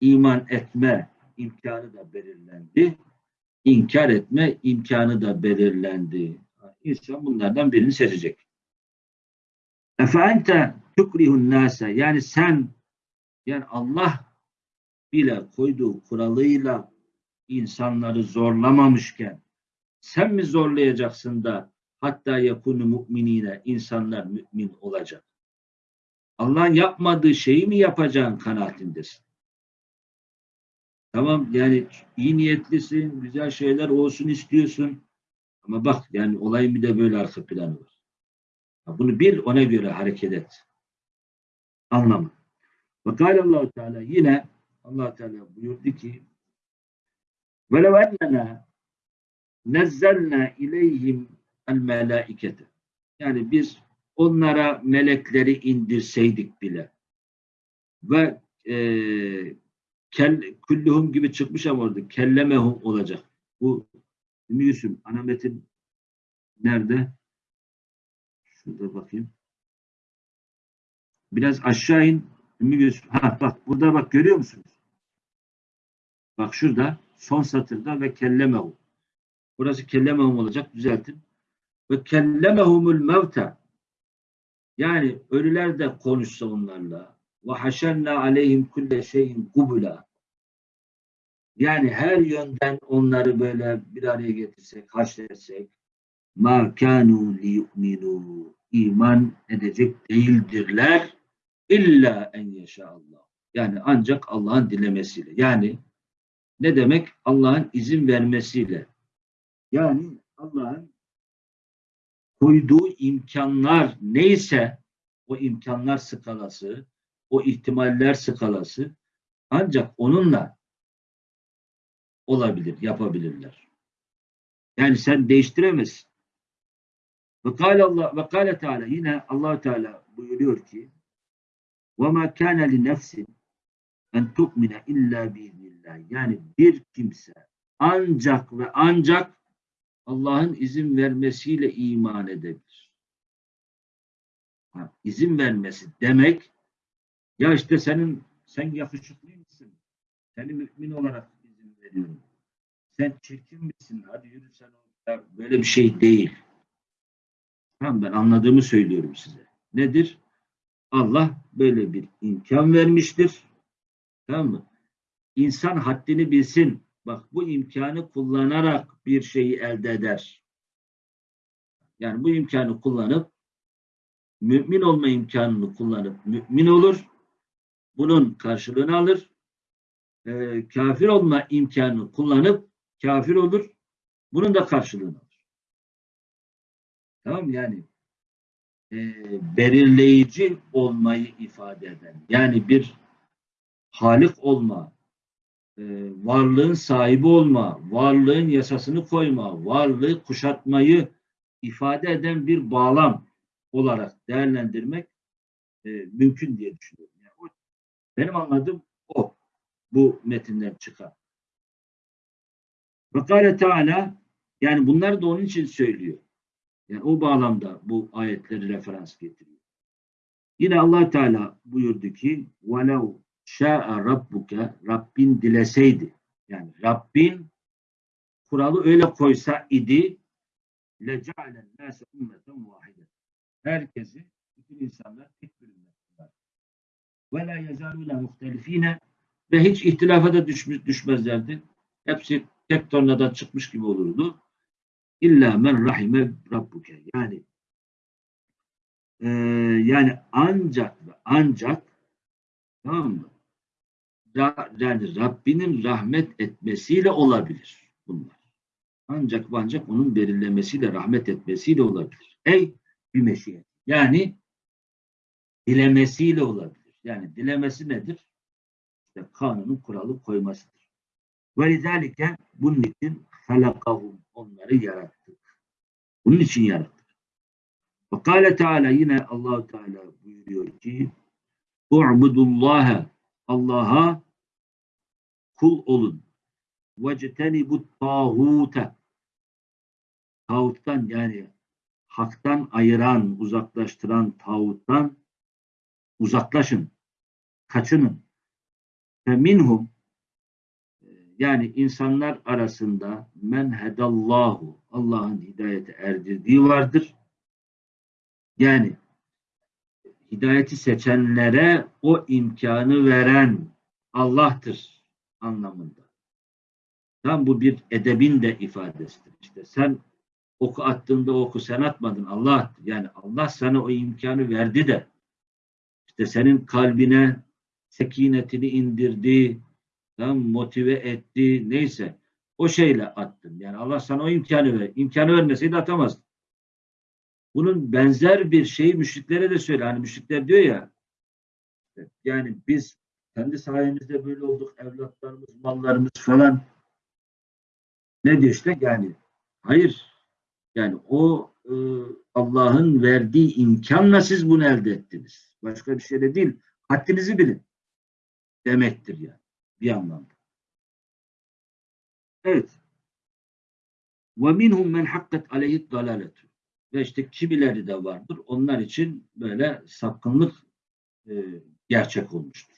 İman etme imkanı da belirlendi. İnkar etme imkanı da belirlendi. İnsan bunlardan birini seçecek. Efeente tukrihun nase yani sen yani Allah bile koyduğu kuralıyla insanları zorlamamışken sen mi zorlayacaksın da hatta yakunu mu'minine insanlar mümin olacak? Allah'ın yapmadığı şeyi mi yapacağın kanaatindesin? Tamam yani iyi niyetlisin, güzel şeyler olsun istiyorsun. Ama bak yani olayın bir de böyle arka planı var. Bunu bil ona göre hareket et. Anlama. Ve Allah Teala yine Allah Teala buyurdu ki وَلَوْ اَنَّنَا نَزَّلْنَا اِلَيْهِمْ الْمَلَائِكَةِ Yani biz onlara melekleri indirseydik bile ve e, kel, kulluhum gibi çıkmış ama orada kellemehum olacak. Bu Ümmü Yusuf ana metin nerede? Şurada bakayım. Biraz aşağı in. Ha bak burada bak görüyor musunuz? Bak şurada son satırda ve kellemehu. Burası kellemehum olacak. Düzeltin. Ve kellemehumul mevte. Yani ölüler de konuşsa onlarla. Ve haşerna aleyhim kulle şeyin kubula. Yani her yönden onları böyle bir araya getirsek, haşretsek ma kanu liyu'minu iman edecek değildirler illa en yeşallah. Yani ancak Allah'ın dilemesiyle. Yani ne demek? Allah'ın izin vermesiyle. Yani Allah'ın koyduğu imkanlar neyse o imkanlar skalası, o ihtimaller skalası ancak onunla olabilir, yapabilirler. Yani sen değiştiremezsin. Ve kâle Allah ve kâle Teala yine Allah Teala buyuruyor ki: "Ve mâ kâne li nefsin en tu'mine illa biiznillah." Yani bir kimse ancak ve ancak Allah'ın izin vermesiyle iman edebilir. Ha, izin vermesi demek ya işte senin sen yakışıklı mısın? Seni mümin olarak izin veriyorum. Sen çirkin misin? Hadi yürü sen. Böyle bir şey değil. Tamam ben anladığımı söylüyorum size. Nedir? Allah böyle bir imkan vermiştir. Tamam mı? İnsan haddini bilsin. Bak bu imkanı kullanarak bir şeyi elde eder. Yani bu imkanı kullanıp mümin olma imkanını kullanıp mümin olur. Bunun karşılığını alır. Ee, kafir olma imkanını kullanıp kafir olur. Bunun da karşılığını alır. Tamam mı? yani e, belirleyici olmayı ifade eden yani bir halik olma, e, varlığın sahibi olma, varlığın yasasını koyma, varlığı kuşatmayı ifade eden bir bağlam olarak değerlendirmek e, mümkün diye düşünüyorum. Yani o, benim anladığım o. Bu metinden çıkan. Ve Teala yani bunları da onun için söylüyor. Yani o bağlamda bu ayetleri referans getiriyor. Yine allah Teala buyurdu ki وَلَوْ شَاءَ رَبُّكَ Rabbin dileseydi. Yani Rabbin kuralı öyle koysa idi لَجَعَلَ النَّاسَ اُمَّةً وَاحِدًا Herkesi, bütün insanlar tek bir ümmetler. وَلَا يَزَالُونَ مُخْتَلِف۪ينَ Ve hiç ihtilafa da düşmüş, düşmezlerdi. Hepsi tek tornadan çıkmış gibi olurdu. İlla men rahime rabbuke. Yani e, yani ancak ve ancak tamam mı? Ra, yani Rabbinin rahmet etmesiyle olabilir bunlar. Ancak ve ancak onun belirlemesiyle, rahmet etmesiyle olabilir. Ey bir meşiyet. Yani dilemesiyle olabilir. Yani dilemesi nedir? İşte kanunun kuralı koymasıdır. Ve lizalike bunun için halakahum onları yarattık. Bunun için yarattık. Ve kâle Teala yine Allahu Teala buyuruyor ki U'budullaha Allah'a kul olun. Vectenibu tağute tağuttan yani haktan ayıran, uzaklaştıran tağuttan uzaklaşın. Kaçının. Ve minhum yani insanlar arasında men hedallahu Allah'ın hidayete erdirdiği vardır. Yani hidayeti seçenlere o imkanı veren Allah'tır anlamında. Tam bu bir edebin de ifadesidir. İşte sen oku attığında oku sen atmadın Allah attı. Yani Allah sana o imkanı verdi de işte senin kalbine sekinetini indirdi, tam motive etti, neyse o şeyle attın. Yani Allah sana o imkanı ver. İmkanı vermeseydi atamazdın. Bunun benzer bir şeyi müşriklere de söyle. Hani müşrikler diyor ya yani biz kendi sayemizde böyle olduk. Evlatlarımız, mallarımız falan. Ne diyor işte yani hayır. Yani o e, Allah'ın verdiği imkanla siz bunu elde ettiniz. Başka bir şey de değil. Haddinizi bilin. Demektir yani Bir anlamda. Evet. وَمِنْهُمْ مَنْ حَقَّتْ عَلَيْهِ الضَّلَالَةُ Ve işte kimileri de vardır. Onlar için böyle sapkınlık e, gerçek olmuştur.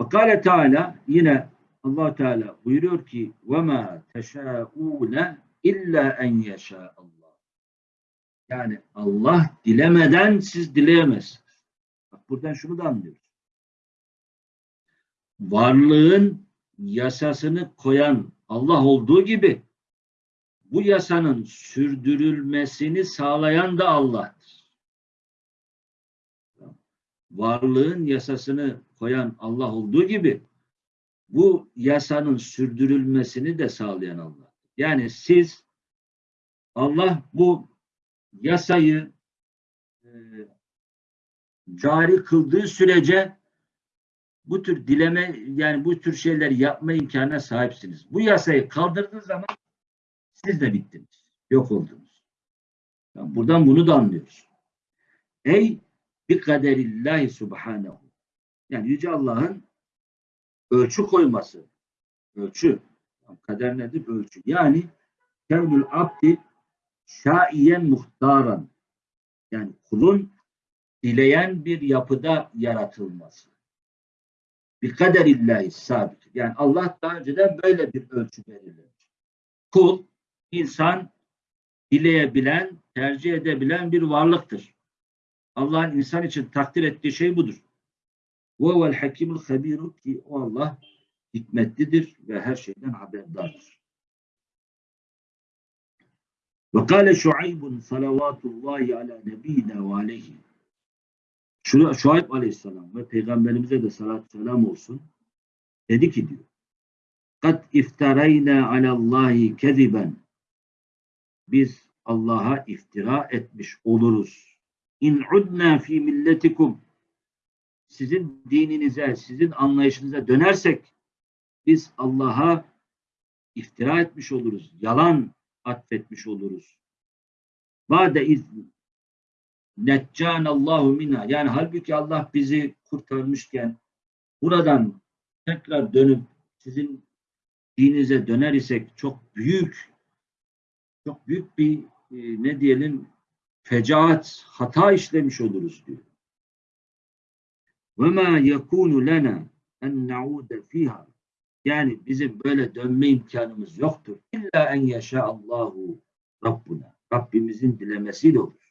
Ve kâle Teala yine allah Teala buyuruyor ki وَمَا تَشَاءُونَ illa en yeşâ Allah. Yani Allah dilemeden siz dileyemezsiniz. Bak buradan şunu da anlıyoruz. Varlığın yasasını koyan Allah olduğu gibi bu yasanın sürdürülmesini sağlayan da Allah'tır. Varlığın yasasını koyan Allah olduğu gibi bu yasanın sürdürülmesini de sağlayan Allah. Yani siz Allah bu yasayı e, cari kıldığı sürece bu tür dileme yani bu tür şeyler yapma imkanına sahipsiniz. Bu yasayı kaldırdığı zaman siz de bittiniz. Yok oldunuz. Yani buradan bunu da anlıyoruz. Ey bi kaderillahi subhanehu. Yani Yüce Allah'ın ölçü koyması. Ölçü. Kader nedir? Ölçü. Yani kevnül abdi şaiyen muhtaran. Yani kulun dileyen bir yapıda yaratılması. Bir kaderillahi sabit. Yani Allah daha önceden böyle bir ölçü belirlemiş. Kul, insan dileyebilen, tercih edebilen bir varlıktır. Allah'ın insan için takdir ettiği şey budur. وَوَا الْحَكِيمُ الْخَب۪يرُ ki o Allah hikmetlidir ve her şeyden haberdardır. Ve kâle Şuaybun salavatullahi ala nebiyina ve aleyhi. Şuayb aleyhisselam ve peygamberimize de salat selam olsun. Dedi ki diyor. Kat iftarayna alallahi keziben. Biz Allah'a iftira etmiş oluruz. İn udna fi milletikum. Sizin dininize, sizin anlayışınıza dönersek biz Allah'a iftira etmiş oluruz. Yalan atfetmiş oluruz. Bade iz neccanallahu minha. Yani halbuki Allah bizi kurtarmışken buradan tekrar dönüp sizin dininize döner isek çok büyük çok büyük bir e, ne diyelim fecaat, hata işlemiş oluruz diyor. Ma yekunu lena en naude fiha. Yani bizim böyle dönme imkanımız yoktur. İlla en yaşa Allahu Rabbuna. Rabbimizin dilemesiyle olur.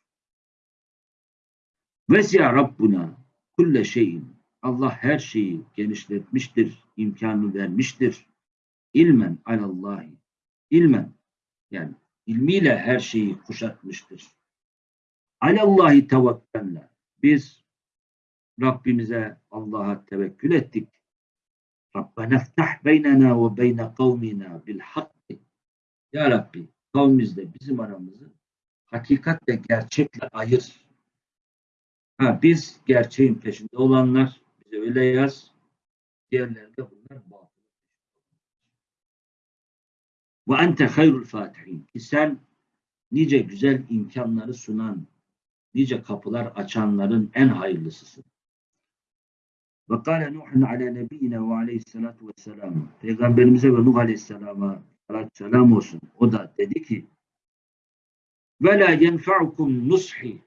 Vesi'a Rabbuna kulle şeyin. Allah her şeyi genişletmiştir, imkanı vermiştir. İlmen alallahi. İlmen yani ilmiyle her şeyi kuşatmıştır. Alallahi tevekkelna. Biz Rabbimize Allah'a tevekkül ettik. Rabbena ftah beynena ve beyne kavmina bil hakki. Ya Rabbi kavmimizle bizim aramızı hakikatle gerçekle ayır. Ha, biz gerçeğin peşinde olanlar bize öyle yaz. Diğerleri de bunlar batıl. Ve ente hayrul fatihin. Ki sen nice güzel imkanları sunan, nice kapılar açanların en hayırlısısın. Ve kâle Nuhun ala nebiyyine ve aleyhissalatu vesselam. Peygamberimize ve Nuh aleyhisselama selam olsun. O da dedi ki ve la yenfa'ukum nushi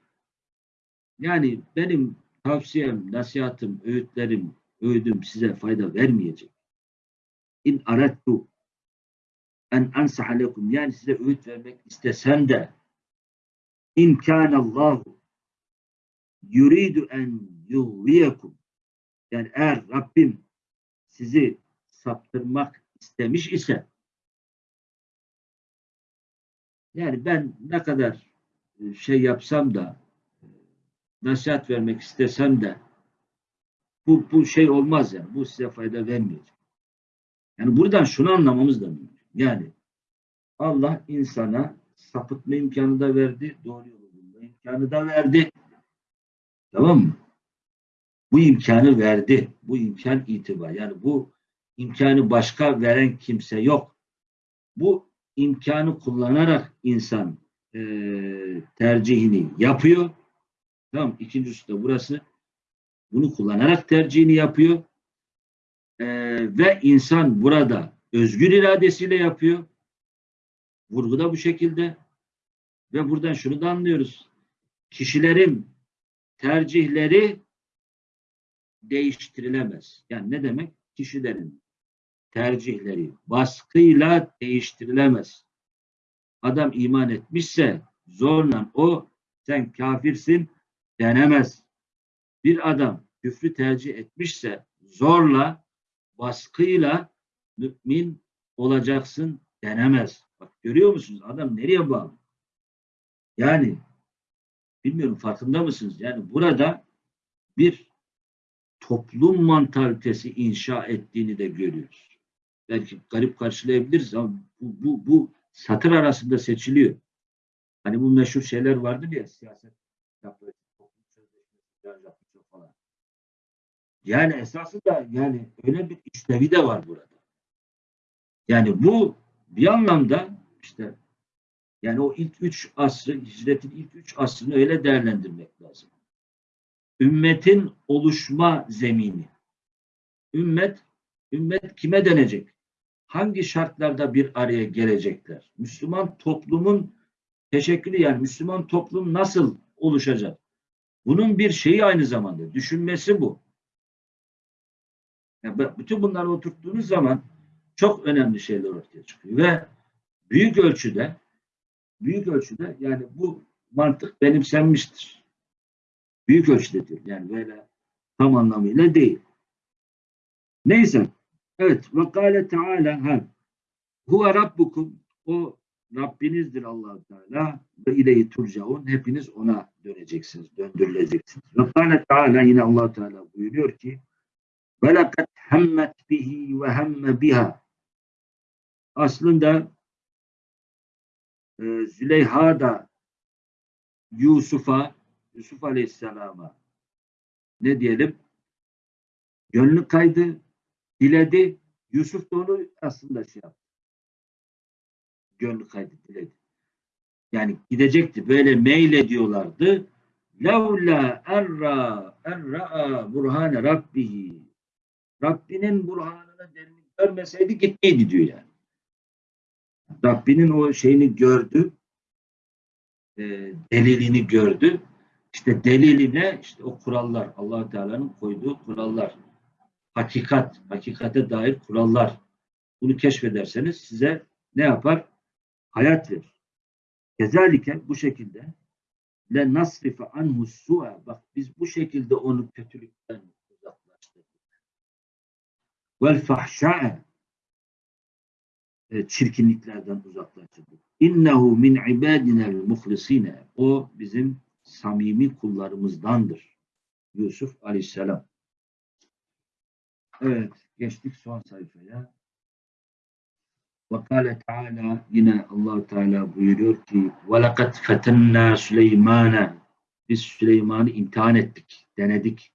yani benim tavsiyem, nasihatım, öğütlerim, öğüdüm size fayda vermeyecek. İn arettu en ansaha lekum yani size öğüt vermek istesem de imkanallahu yuridu en yuvviyekum yani eğer Rabbim sizi saptırmak istemiş ise yani ben ne kadar e, şey yapsam da nasihat vermek istesem de bu, bu şey olmaz yani. Bu size fayda vermeyecek. Yani buradan şunu anlamamız da mümkün. Yani Allah insana sapıtma imkanı da verdi. Doğru yolu bulma imkanı da verdi. Tamam mı? Bu imkanı verdi. Bu imkan itibar. Yani bu imkanı başka veren kimse yok. Bu imkanı kullanarak insan e, tercihini yapıyor. Tamam İkincisi de burası. Bunu kullanarak tercihini yapıyor. E, ve insan burada özgür iradesiyle yapıyor. Vurgu da bu şekilde. Ve buradan şunu da anlıyoruz. Kişilerin tercihleri değiştirilemez. Yani ne demek? Kişilerin tercihleri baskıyla değiştirilemez. Adam iman etmişse zorla o sen kafirsin denemez. Bir adam küfrü tercih etmişse zorla baskıyla mümin olacaksın denemez. Bak görüyor musunuz? Adam nereye bağlı? Yani bilmiyorum farkında mısınız? Yani burada bir toplum mantalitesi inşa ettiğini de görüyoruz. Belki garip karşılayabiliriz ama bu, bu, bu satır arasında seçiliyor. Hani bu meşhur şeyler vardır ya siyaset yapıyor, sözleşmesi yapıyor falan. Yani esasında yani öyle bir işlevi de var burada. Yani bu bir anlamda işte yani o ilk üç asrı, hicretin ilk üç asrını öyle değerlendirmek lazım. Ümmetin oluşma zemini. Ümmet, ümmet kime denecek? Hangi şartlarda bir araya gelecekler? Müslüman toplumun teşekkülü yani Müslüman toplum nasıl oluşacak? Bunun bir şeyi aynı zamanda. Düşünmesi bu. Yani bütün bunları oturttuğunuz zaman çok önemli şeyler ortaya çıkıyor ve büyük ölçüde büyük ölçüde yani bu mantık benimsenmiştir. Büyük ölçüde diyor. Yani böyle tam anlamıyla değil. Neyse. Evet. Ve kâle teâlâ ha. Huve rabbukum. O Rabbinizdir allah Teala ve ileyi turcaun. Hepiniz ona döneceksiniz, döndürüleceksiniz. Ve teâlâ yine allah Teala buyuruyor ki lekad hemmet bihi ve hemme biha. Aslında e, Züleyha da Yusuf'a, Yusuf Aleyhisselam'a ne diyelim? Gönlü kaydı, diledi. Yusuf da onu aslında şey yaptı. Gönlü kaydı, diledi. Yani gidecekti. Böyle mail ediyorlardı levla erra erra'a burhane rabbihi Rabbinin burhanını delilini görmeseydi gitmeydi diyor yani. Rabbinin o şeyini gördü, e, delilini gördü. İşte deliline işte o kurallar, allah Teala'nın koyduğu kurallar, hakikat, hakikate dair kurallar. Bunu keşfederseniz size ne yapar? Hayat verir. Kezalike bu şekilde le nasrife anhu su'a bak biz bu şekilde onu kötülükten uzaklaştırdık. Vel fahşa'a e, çirkinliklerden uzaklaştırdık. İnnehu min ibadinel muhlisine o bizim samimi kullarımızdandır. Yusuf Aleyhisselam. Evet, geçtik son sayfaya. Ve kâle Teala yine allah Teala buyuruyor ki وَلَقَدْ فَتَنَّا سُلَيْمَانَ Biz Süleyman'ı imtihan ettik, denedik.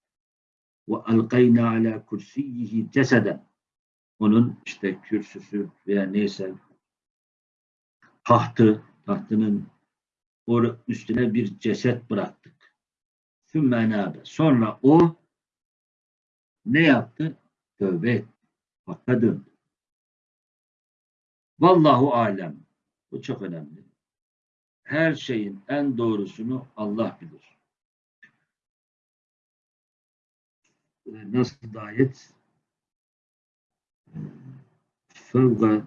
وَاَلْقَيْنَا عَلَى كُرْسِيِّهِ جَسَدًا Onun işte kürsüsü veya neyse tahtı, tahtının or üstüne bir ceset bıraktık. Sümmâ Sonra o ne yaptı? Tövbe etti. Hakka döndü. Vallahu alem. Bu çok önemli. Her şeyin en doğrusunu Allah bilir. Ee, Nasıl da ayet? Fevga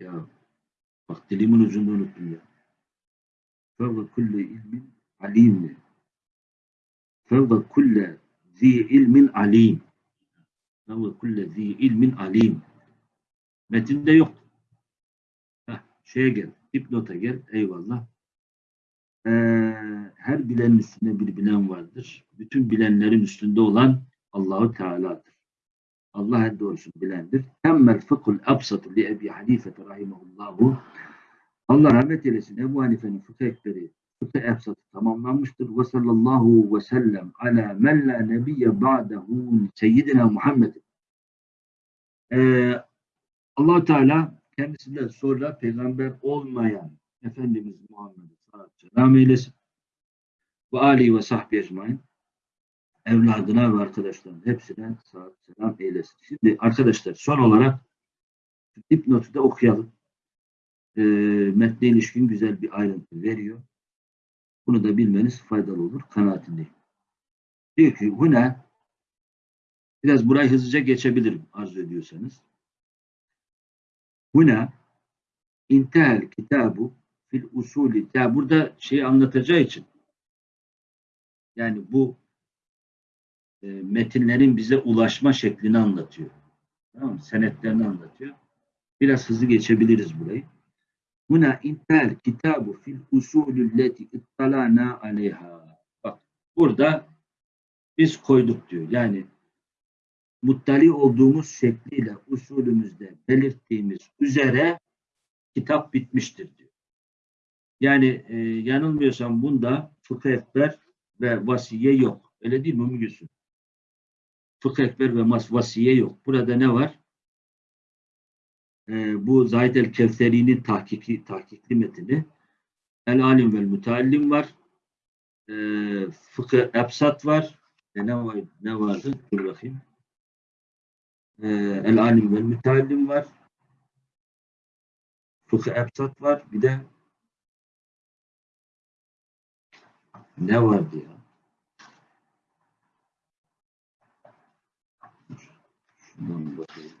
ya bak dilimin ucunda unuttum ya. Fevga kulle ilmin alim. Fevga kulle zi ilmin alim. Fevga kulle zi ilmin alim. Metinde yok. Heh, şeye gel. Dipnota gel. Eyvallah. Ee, her bilenin üstünde bir bilen vardır. Bütün bilenlerin üstünde olan Allahu Teala'dır. Allah en doğrusunu bilendir. Temmel fıkhul absatı li Ebi Hanife rahimahullahu. Allah rahmet eylesin. Ebu Hanife'nin fıkıh ekleri fıkıh ebsatı tamamlanmıştır. Ve sallallahu ve sellem ala men la nebiyye ba'dehu seyyidina Muhammed. Ee, allah Teala kendisinden sonra peygamber olmayan Efendimiz Muhammed'e salat selam eylesin. Ve Ali ve sahbi ecmain evladına ve arkadaşlarına hepsine salat selam eylesin. Şimdi arkadaşlar son olarak dipnotu da okuyalım. E, metne ilişkin güzel bir ayrıntı veriyor. Bunu da bilmeniz faydalı olur. Kanaatindeyim. Diyor ki huna biraz burayı hızlıca geçebilirim arzu ediyorsanız. Huna intehel kitabu fil usulü. Ya burada şeyi anlatacağı için yani bu e, metinlerin bize ulaşma şeklini anlatıyor. Tamam mı? Senetlerini anlatıyor. Biraz hızlı geçebiliriz burayı. Huna intehel kitabu fil usulü leti ittalana aleyha. Bak burada biz koyduk diyor. Yani muttali olduğumuz şekliyle usulümüzde belirttiğimiz üzere kitap bitmiştir diyor. Yani e, yanılmıyorsam bunda fıkıh ekber ve vasiye yok. Öyle değil mi Ümmü Gülsüm? Fıkıh ekber ve mas vasiye yok. Burada ne var? E, bu Zahid el-Kevseri'nin tahkiki, tahkikli metini El Alim vel Müteallim var. E, fıkıh Ebsat var. E, ne, var ne vardı? Dur bakayım. E, El Alim vel Müteallim var. Fıkıh Ebsat var. Bir de ne vardı ya? Şuradan bakayım.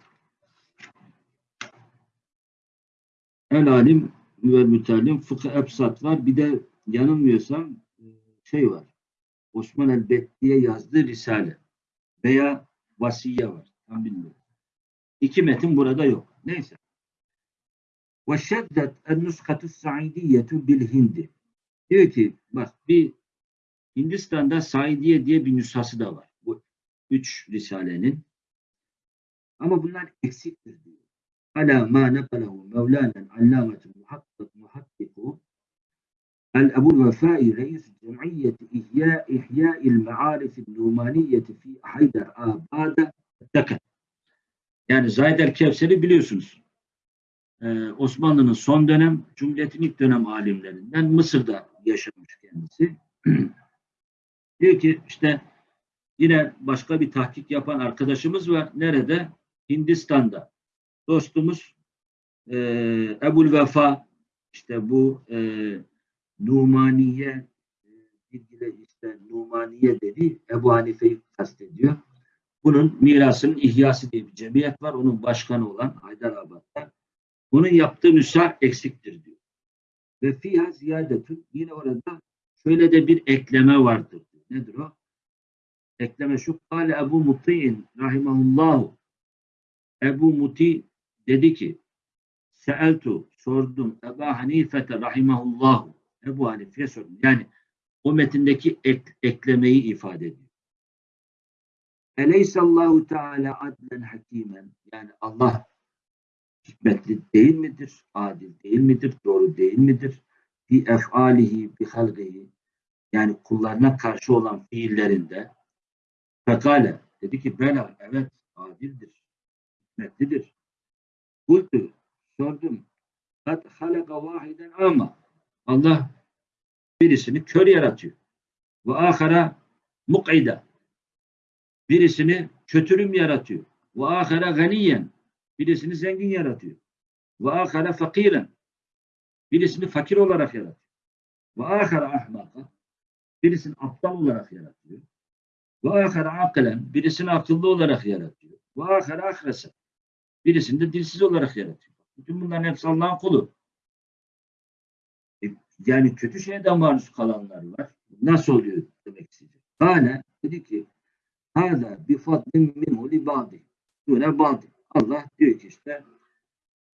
El alim ve mütellim fıkıh ebsat var. Bir de yanılmıyorsam e, şey var. Osman el-Betti'ye yazdığı Risale veya Vasiye var. Tam bilmiyorum. İki metin burada yok. Neyse. Ve şeddet en-nuskatü sa'idiyyetu bil hindi. Diyor ki bak bir Hindistan'da Saidiye diye bir nüshası da var. Bu üç risalenin. Ama bunlar eksiktir diyor. Ala ma nakalahu Mevlana allametul muhakkik muhakkiku el Ebu Vefai reis cemiyeti ihya ihya'il ma'arif numaniyeti fi Haydar Tekke. Yani Zahid el-Kevser'i biliyorsunuz. Ee, Osmanlı'nın son dönem, Cumhuriyet'in ilk dönem alimlerinden Mısır'da yaşamış kendisi. diyor ki işte yine başka bir tahkik yapan arkadaşımız var. Nerede? Hindistan'da. Dostumuz e, Ebul Vefa işte bu e, Numaniye e, işte Numaniye dedi Ebu Hanife'yi kastediyor. Bunun mirasının ihyası diye bir cemiyet var. Onun başkanı olan Haydarabad'da. Bunun yaptığı nüsha eksiktir diyor. Ve fiha ziyadetun yine orada şöyle de bir ekleme vardır. diyor. Nedir o? Ekleme şu. Kale Ebu Muti'in rahimahullahu Ebu Muti dedi ki Seeltu sordum Ebu Hanifete rahimahullahu Ebu Hanife'ye sordum. Yani o metindeki ek- eklemeyi ifade ediyor. Eleysallahu Teala adlen hakimen yani Allah hikmetli değil midir? Adil değil midir? Doğru değil midir? Bi efalihi bi halgihi yani kullarına karşı olan fiillerinde fekale dedi ki bela evet adildir. Hikmetlidir. Kultu sordum. Kad halaka vahiden ama Allah birisini kör yaratıyor. Ve ahara muk'ida birisini kötürüm yaratıyor. Ve ahara ganiyen birisini zengin yaratıyor. Ve ahara fakiren birisini fakir olarak yaratıyor. Ve ahara ahmaka birisini aptal olarak yaratıyor. Ve ahara akılen birisini akıllı olarak yaratıyor. Ve ahara ahresa birisini de dilsiz olarak yaratıyor. Bütün bunların hepsi Allah'ın kulu. E, yani kötü şeyden maruz kalanlar var. Nasıl oluyor demek isteyecek. Kale dedi ki Hâzâ bi fadlin minhu li ba'di. Dune ba'di. Allah diyor ki işte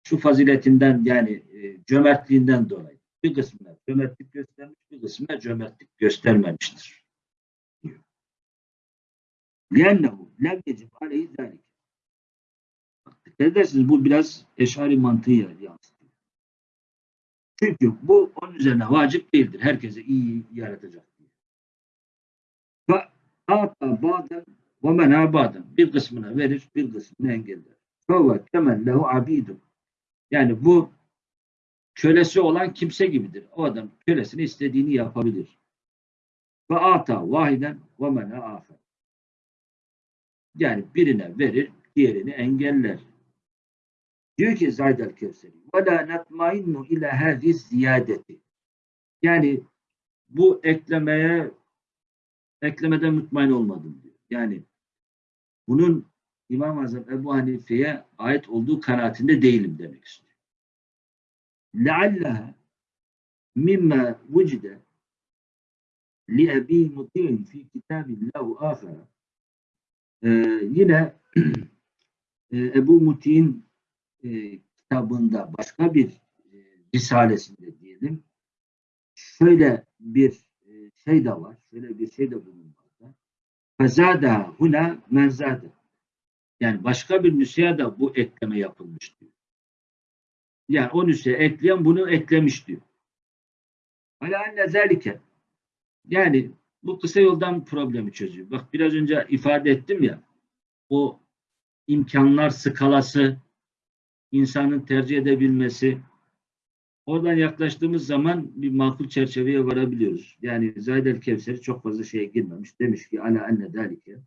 şu faziletinden yani e, cömertliğinden dolayı bir kısmına cömertlik göstermiş, bir kısmına cömertlik göstermemiştir. diyor. لِيَنَّهُ لَمْ يَجِبْ عَلَيْهِ ذَٰلِكَ Dikkat edersiniz bu biraz eşari mantığı yansıtıyor. Çünkü bu onun üzerine vacip değildir. Herkese iyi yaratacak diye. Ve Ata baden ve mena baden. Bir kısmına verir, bir kısmını engeller. Fevve kemen lehu abidum. Yani bu kölesi olan kimse gibidir. O adam kölesini istediğini yapabilir. Ve ata vahiden ve mena afer. Yani birine verir, diğerini engeller. Diyor ki Zaydel Kevseri ve la netmainnu ila hâzi ziyadeti. Yani bu eklemeye eklemeden mutmain olmadım diyor. Yani bunun İmam-ı Azam Ebu Hanife'ye ait olduğu kanaatinde değilim demek istiyor. لَعَلَّهَا مِمَّا وُجِدَ لِأَب۪ي مُطِعٍ فِي كِتَابِ اللّٰهُ آخَرَ Ee, yine e, Ebu Muti'nin e, kitabında başka bir e, risalesinde diyelim şöyle bir e, şey de var. Şöyle bir şey de bulunmakta. Fezada huna menzade. Yani başka bir nüshaya da bu ekleme yapılmış diyor. Yani o nüshaya ekleyen bunu eklemiş diyor. Enne zelike. Yani bu kısa yoldan problemi çözüyor. Bak biraz önce ifade ettim ya o imkanlar skalası insanın tercih edebilmesi oradan yaklaştığımız zaman bir makul çerçeveye varabiliyoruz. Yani Zayd el-Kevseri çok fazla şeye girmemiş. Demiş ki ala enne dalike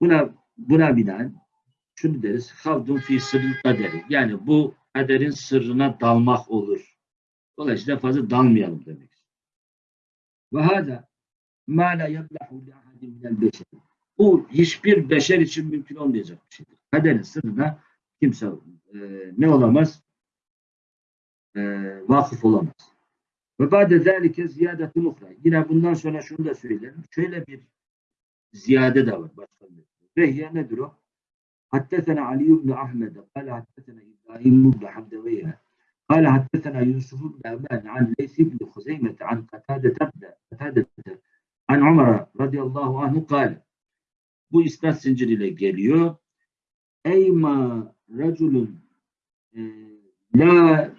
buna buna binaen şunu deriz havdun fi sırrı kaderi. Yani bu kaderin sırrına dalmak olur. Dolayısıyla fazla dalmayalım demek. Ve hâzâ mâ la yablahu beşer. Bu hiçbir beşer için mümkün olmayacak bir şeydir. Kaderin sırrına kimse e, ne olamaz? Ee, vakıf olamaz. Ve ba'de zelike ziyadetun ukra. Yine bundan sonra şunu da söylerim. Şöyle bir ziyade de var başka bir. Vehye nedir o? Hattesena Ali ibn Ahmed, kâle hattesena İbrahim ibn Hamdeveyye, kâle hattesena Yusuf ibn Eban, an Leys ibn Huzeymet, an Katade an Umar radıyallahu anhu kâle. Bu isnat zinciriyle geliyor. Eyma racülün e, la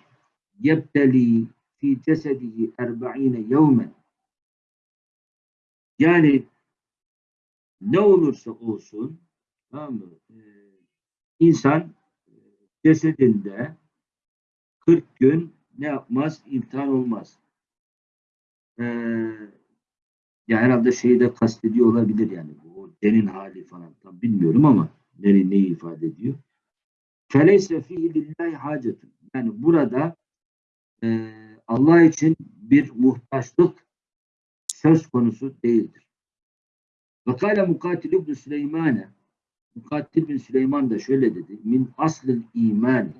yebteli fi cesedihi erba'ine yevmen yani ne olursa olsun tamam mı? E, insan e, cesedinde 40 gün ne yapmaz? İmtihan olmaz. e, ya herhalde şeyi de kastediyor olabilir yani. O derin hali falan tam bilmiyorum ama neyi, neyi ifade ediyor. Feleyse fihi lillahi hacetun. Yani burada e, Allah için bir muhtaçlık söz konusu değildir. Ve kâle mukatil ibn Süleymane Mukatil bin Süleyman da şöyle dedi. Min aslil iman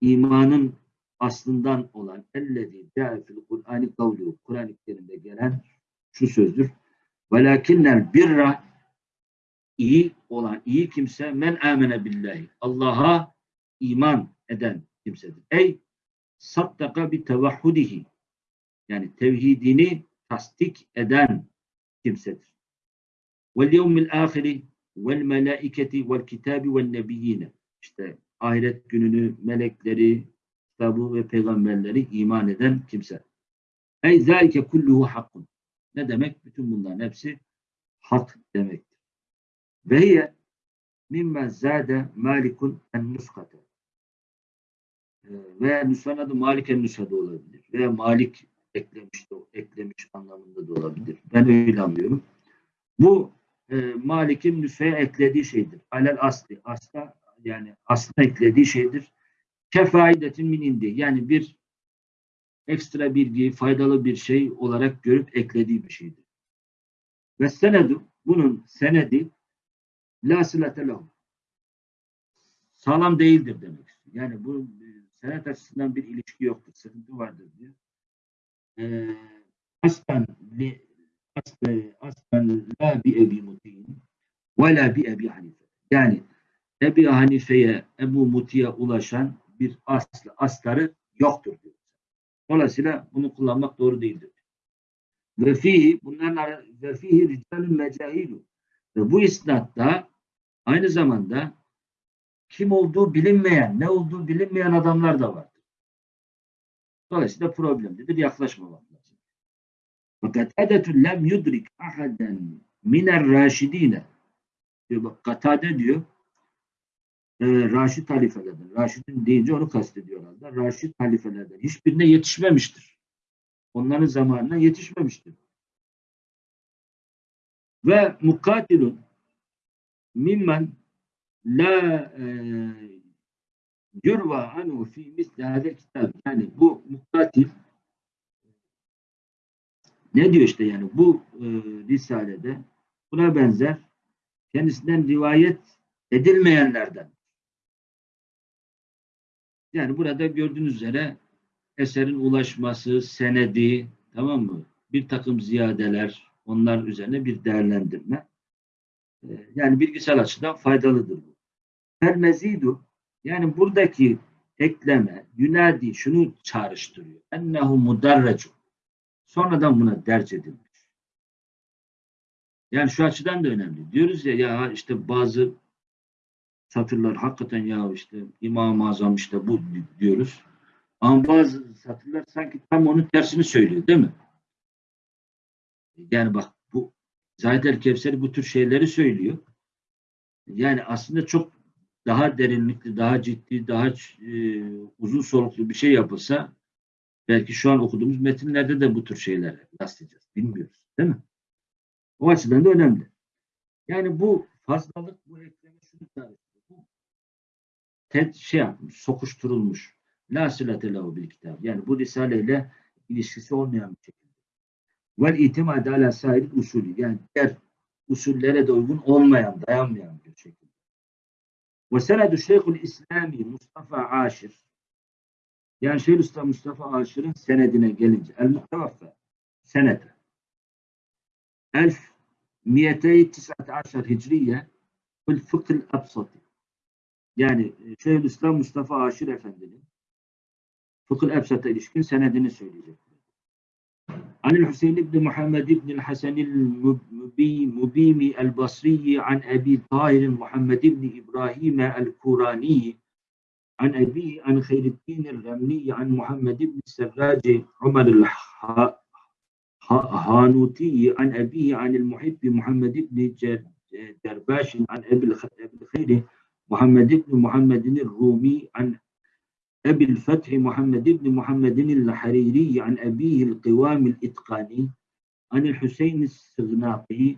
imanın aslından olan ellezî câe fil Kur'an-ı kavlu Kur'an-ı Kerim'de gelen şu sözdür. Velakinnel birra iyi olan iyi kimse men amene billahi. Allah'a iman eden kimsedir. Ey saddaka bi tevahhudihi yani tevhidini tasdik eden kimsedir. Vel yevmil ahiri vel melaiketi vel kitabi vel nebiyyine işte ahiret gününü, melekleri, kitabı ve peygamberleri iman eden kimse. Ey zâike kulluhu hakkun. Ne demek? Bütün bunların hepsi hak demektir. Ve hiye mimmen zâde malikun en nuskate. Ee, Veya nüshan adı Malik en nüshada olabilir. Veya Malik eklemiş, eklemiş anlamında da olabilir. Ben öyle anlıyorum. Bu e, Malik'in nüshaya eklediği şeydir. Alel asli. Asla yani aslına eklediği şeydir. Kefaidetin min indi. Yani bir ekstra bilgi, faydalı bir şey olarak görüp eklediği bir şeydir. Ve senedu, bunun senedi la silete lahu. Sağlam değildir demek istiyor. Yani bu e, senet açısından bir ilişki yoktur. Sıkıntı vardır diyor. Ee, aslen li aslen, aslen la bi ebi mutin ve la bi ebi hanife. Yani Ebi Hanife'ye, Ebu Muti'ye ulaşan bir aslı, astarı yoktur diyor. Dolayısıyla bunu kullanmak doğru değildir. Ve fihi bunların ve fihi ricalun mecahilu. Ve bu isnatta aynı zamanda kim olduğu bilinmeyen, ne olduğu bilinmeyen adamlar da vardır. Dolayısıyla problemlidir. Yaklaşmamak lazım. Fakat edetü lem yudrik ahaden miner raşidine diyor bak Katade diyor e, Raşid halifelerden. Raşid'in deyince onu kastediyorlar. Raşid halifelerden. Hiçbirine yetişmemiştir. Onların zamanına yetişmemiştir. Ve mukatilun mimmen la e, yurva anhu fi misli kitab. Yani bu mukatil ne diyor işte yani bu e, risalede buna benzer kendisinden rivayet edilmeyenlerden. Yani burada gördüğünüz üzere eserin ulaşması, senedi, tamam mı? Bir takım ziyadeler, onlar üzerine bir değerlendirme. Ee, Yani bilgisayar açıdan faydalıdır bu. Her mezidu, yani buradaki ekleme, yünadi şunu çağrıştırıyor. Ennehu mudarrecu. Sonradan buna derc edilmiş. Yani şu açıdan da önemli. Diyoruz ya ya işte bazı satırlar hakikaten ya işte İmam-ı Azam işte bu diyoruz. Ama bazı satırlar sanki tam onun tersini söylüyor değil mi? Yani bak bu Zahid el Kevseri bu tür şeyleri söylüyor. Yani aslında çok daha derinlikli, daha ciddi, daha e, uzun soluklu bir şey yapılsa belki şu an okuduğumuz metinlerde de bu tür şeyler rastlayacağız. Bilmiyoruz. Değil mi? O açıdan da önemli. Yani bu fazlalık, bu ekleme şunu tarif ted şey yapmış, sokuşturulmuş. La silate lehu bil kitab. Yani bu risaleyle ilişkisi olmayan bir şekilde. Vel itimad ala usulü. Yani diğer usullere de uygun olmayan, dayanmayan. Ve senedu Şeyhül İslami Mustafa Aşir. Yani Şeyhülislam Mustafa Aşir'in senedine gelince el muhtevaffa senede elf miyetey tis'at aşar hicriye fil fıkhıl absati yani Şeyhülislam Mustafa Aşir Efendi'nin Fıkıh Ebsat'a ilişkin senedini söyleyecek. Anil Hüseyin İbni Muhammed İbni Hasanil Mubimi El Basriyi an Ebi Tahir Muhammed İbni İbrahim El Kurani an Ebi an Hayreddin El Remni an Muhammed İbni Serraci Umar El Hanuti an Ebi an El Muhibbi Muhammed İbni Derbaş an Ebi Khayri Muhammed أبي الفتح محمد بن محمد الحريري عن أبيه القوام الإتقاني عن الحسين السغناطي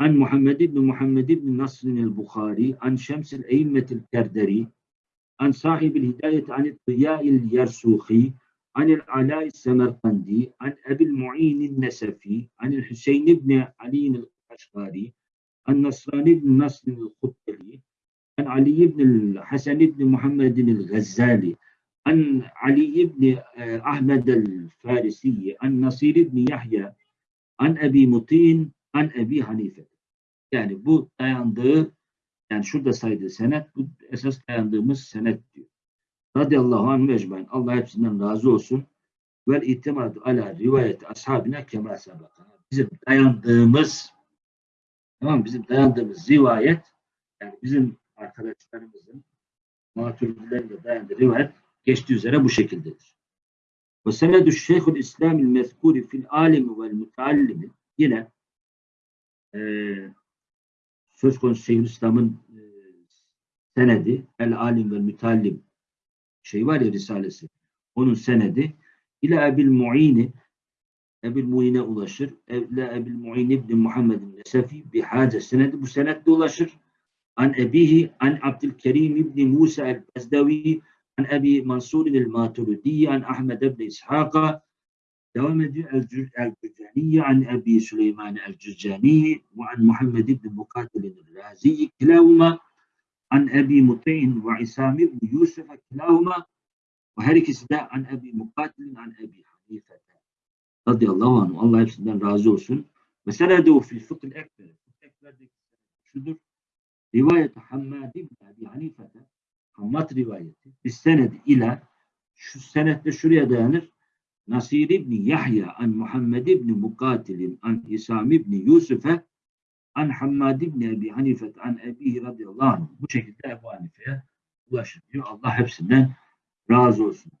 عن محمد بن محمد بن نصر البخاري عن شمس الأئمة الكردري عن صاحب الهداية عن الضياء اليرسوخي عن العلاء السمرقندي عن أبي المعين النسفي عن الحسين بن علي القشقاري عن نصران بن نصر الخطلي عن علي بن الحسن بن محمد الغزالي عن علي بن آه، أحمد الفارسي عن نصير بن يحيى عن أبي مطين عن أبي حنيفة yani bu dayandığı yani şurada saydığı senet bu esas dayandığımız senet diyor. Radiyallahu anh mecmain. Allah hepsinden razı olsun. Vel itimadu ala rivayeti ashabine kema sabaka. Bizim dayandığımız tamam bizim dayandığımız rivayet yani bizim arkadaşlarımızın maturidilerin de dayandığı rivayet geçtiği üzere bu şekildedir. Ve senedü şeyhül İslamil mezkuri fil alimi vel müteallimi yine eee söz konusu Şeyhülislam'ın e, senedi El Alim ve Mütallim şey var ya Risalesi onun senedi ile Ebil Mu'ini Ebil Mu'ine ulaşır. Evle Ebil Mu'in İbni Muhammed'in Nesefi bihace senedi bu senetle ulaşır. An ebihi an Abdülkerim İbni Musa el-Bezdevi an Ebi Mansur el-Maturidi an Ahmed İbni İshak'a devam ediyor. El-Cür- El-Cücaniye an Ebi Süleyman el-Cücani ve an Muhammed İbni Mukatil el-Razi kilahuma an Ebi Muti'in ve İsam İbni Yusuf kilahuma ve her ikisi de an Ebi Mukatil an Ebi Hanife radıyallahu anh. Allah hepsinden razı olsun. Ve senedu fil fıkh ekber. Fıkh ekberdeki şudur. Rivayet Hammad ibn Ebi Hanife'de Hammad rivayeti biz senedi ile şu senette şuraya dayanır. Nasir İbni Yahya an Muhammed İbni Mukatilin an İsam İbni Yusuf'e an Hammad İbni Ebi Hanife an Ebihi radıyallahu anh. Bu şekilde Ebu Hanife'ye ulaşır diyor. Allah hepsinden razı olsun.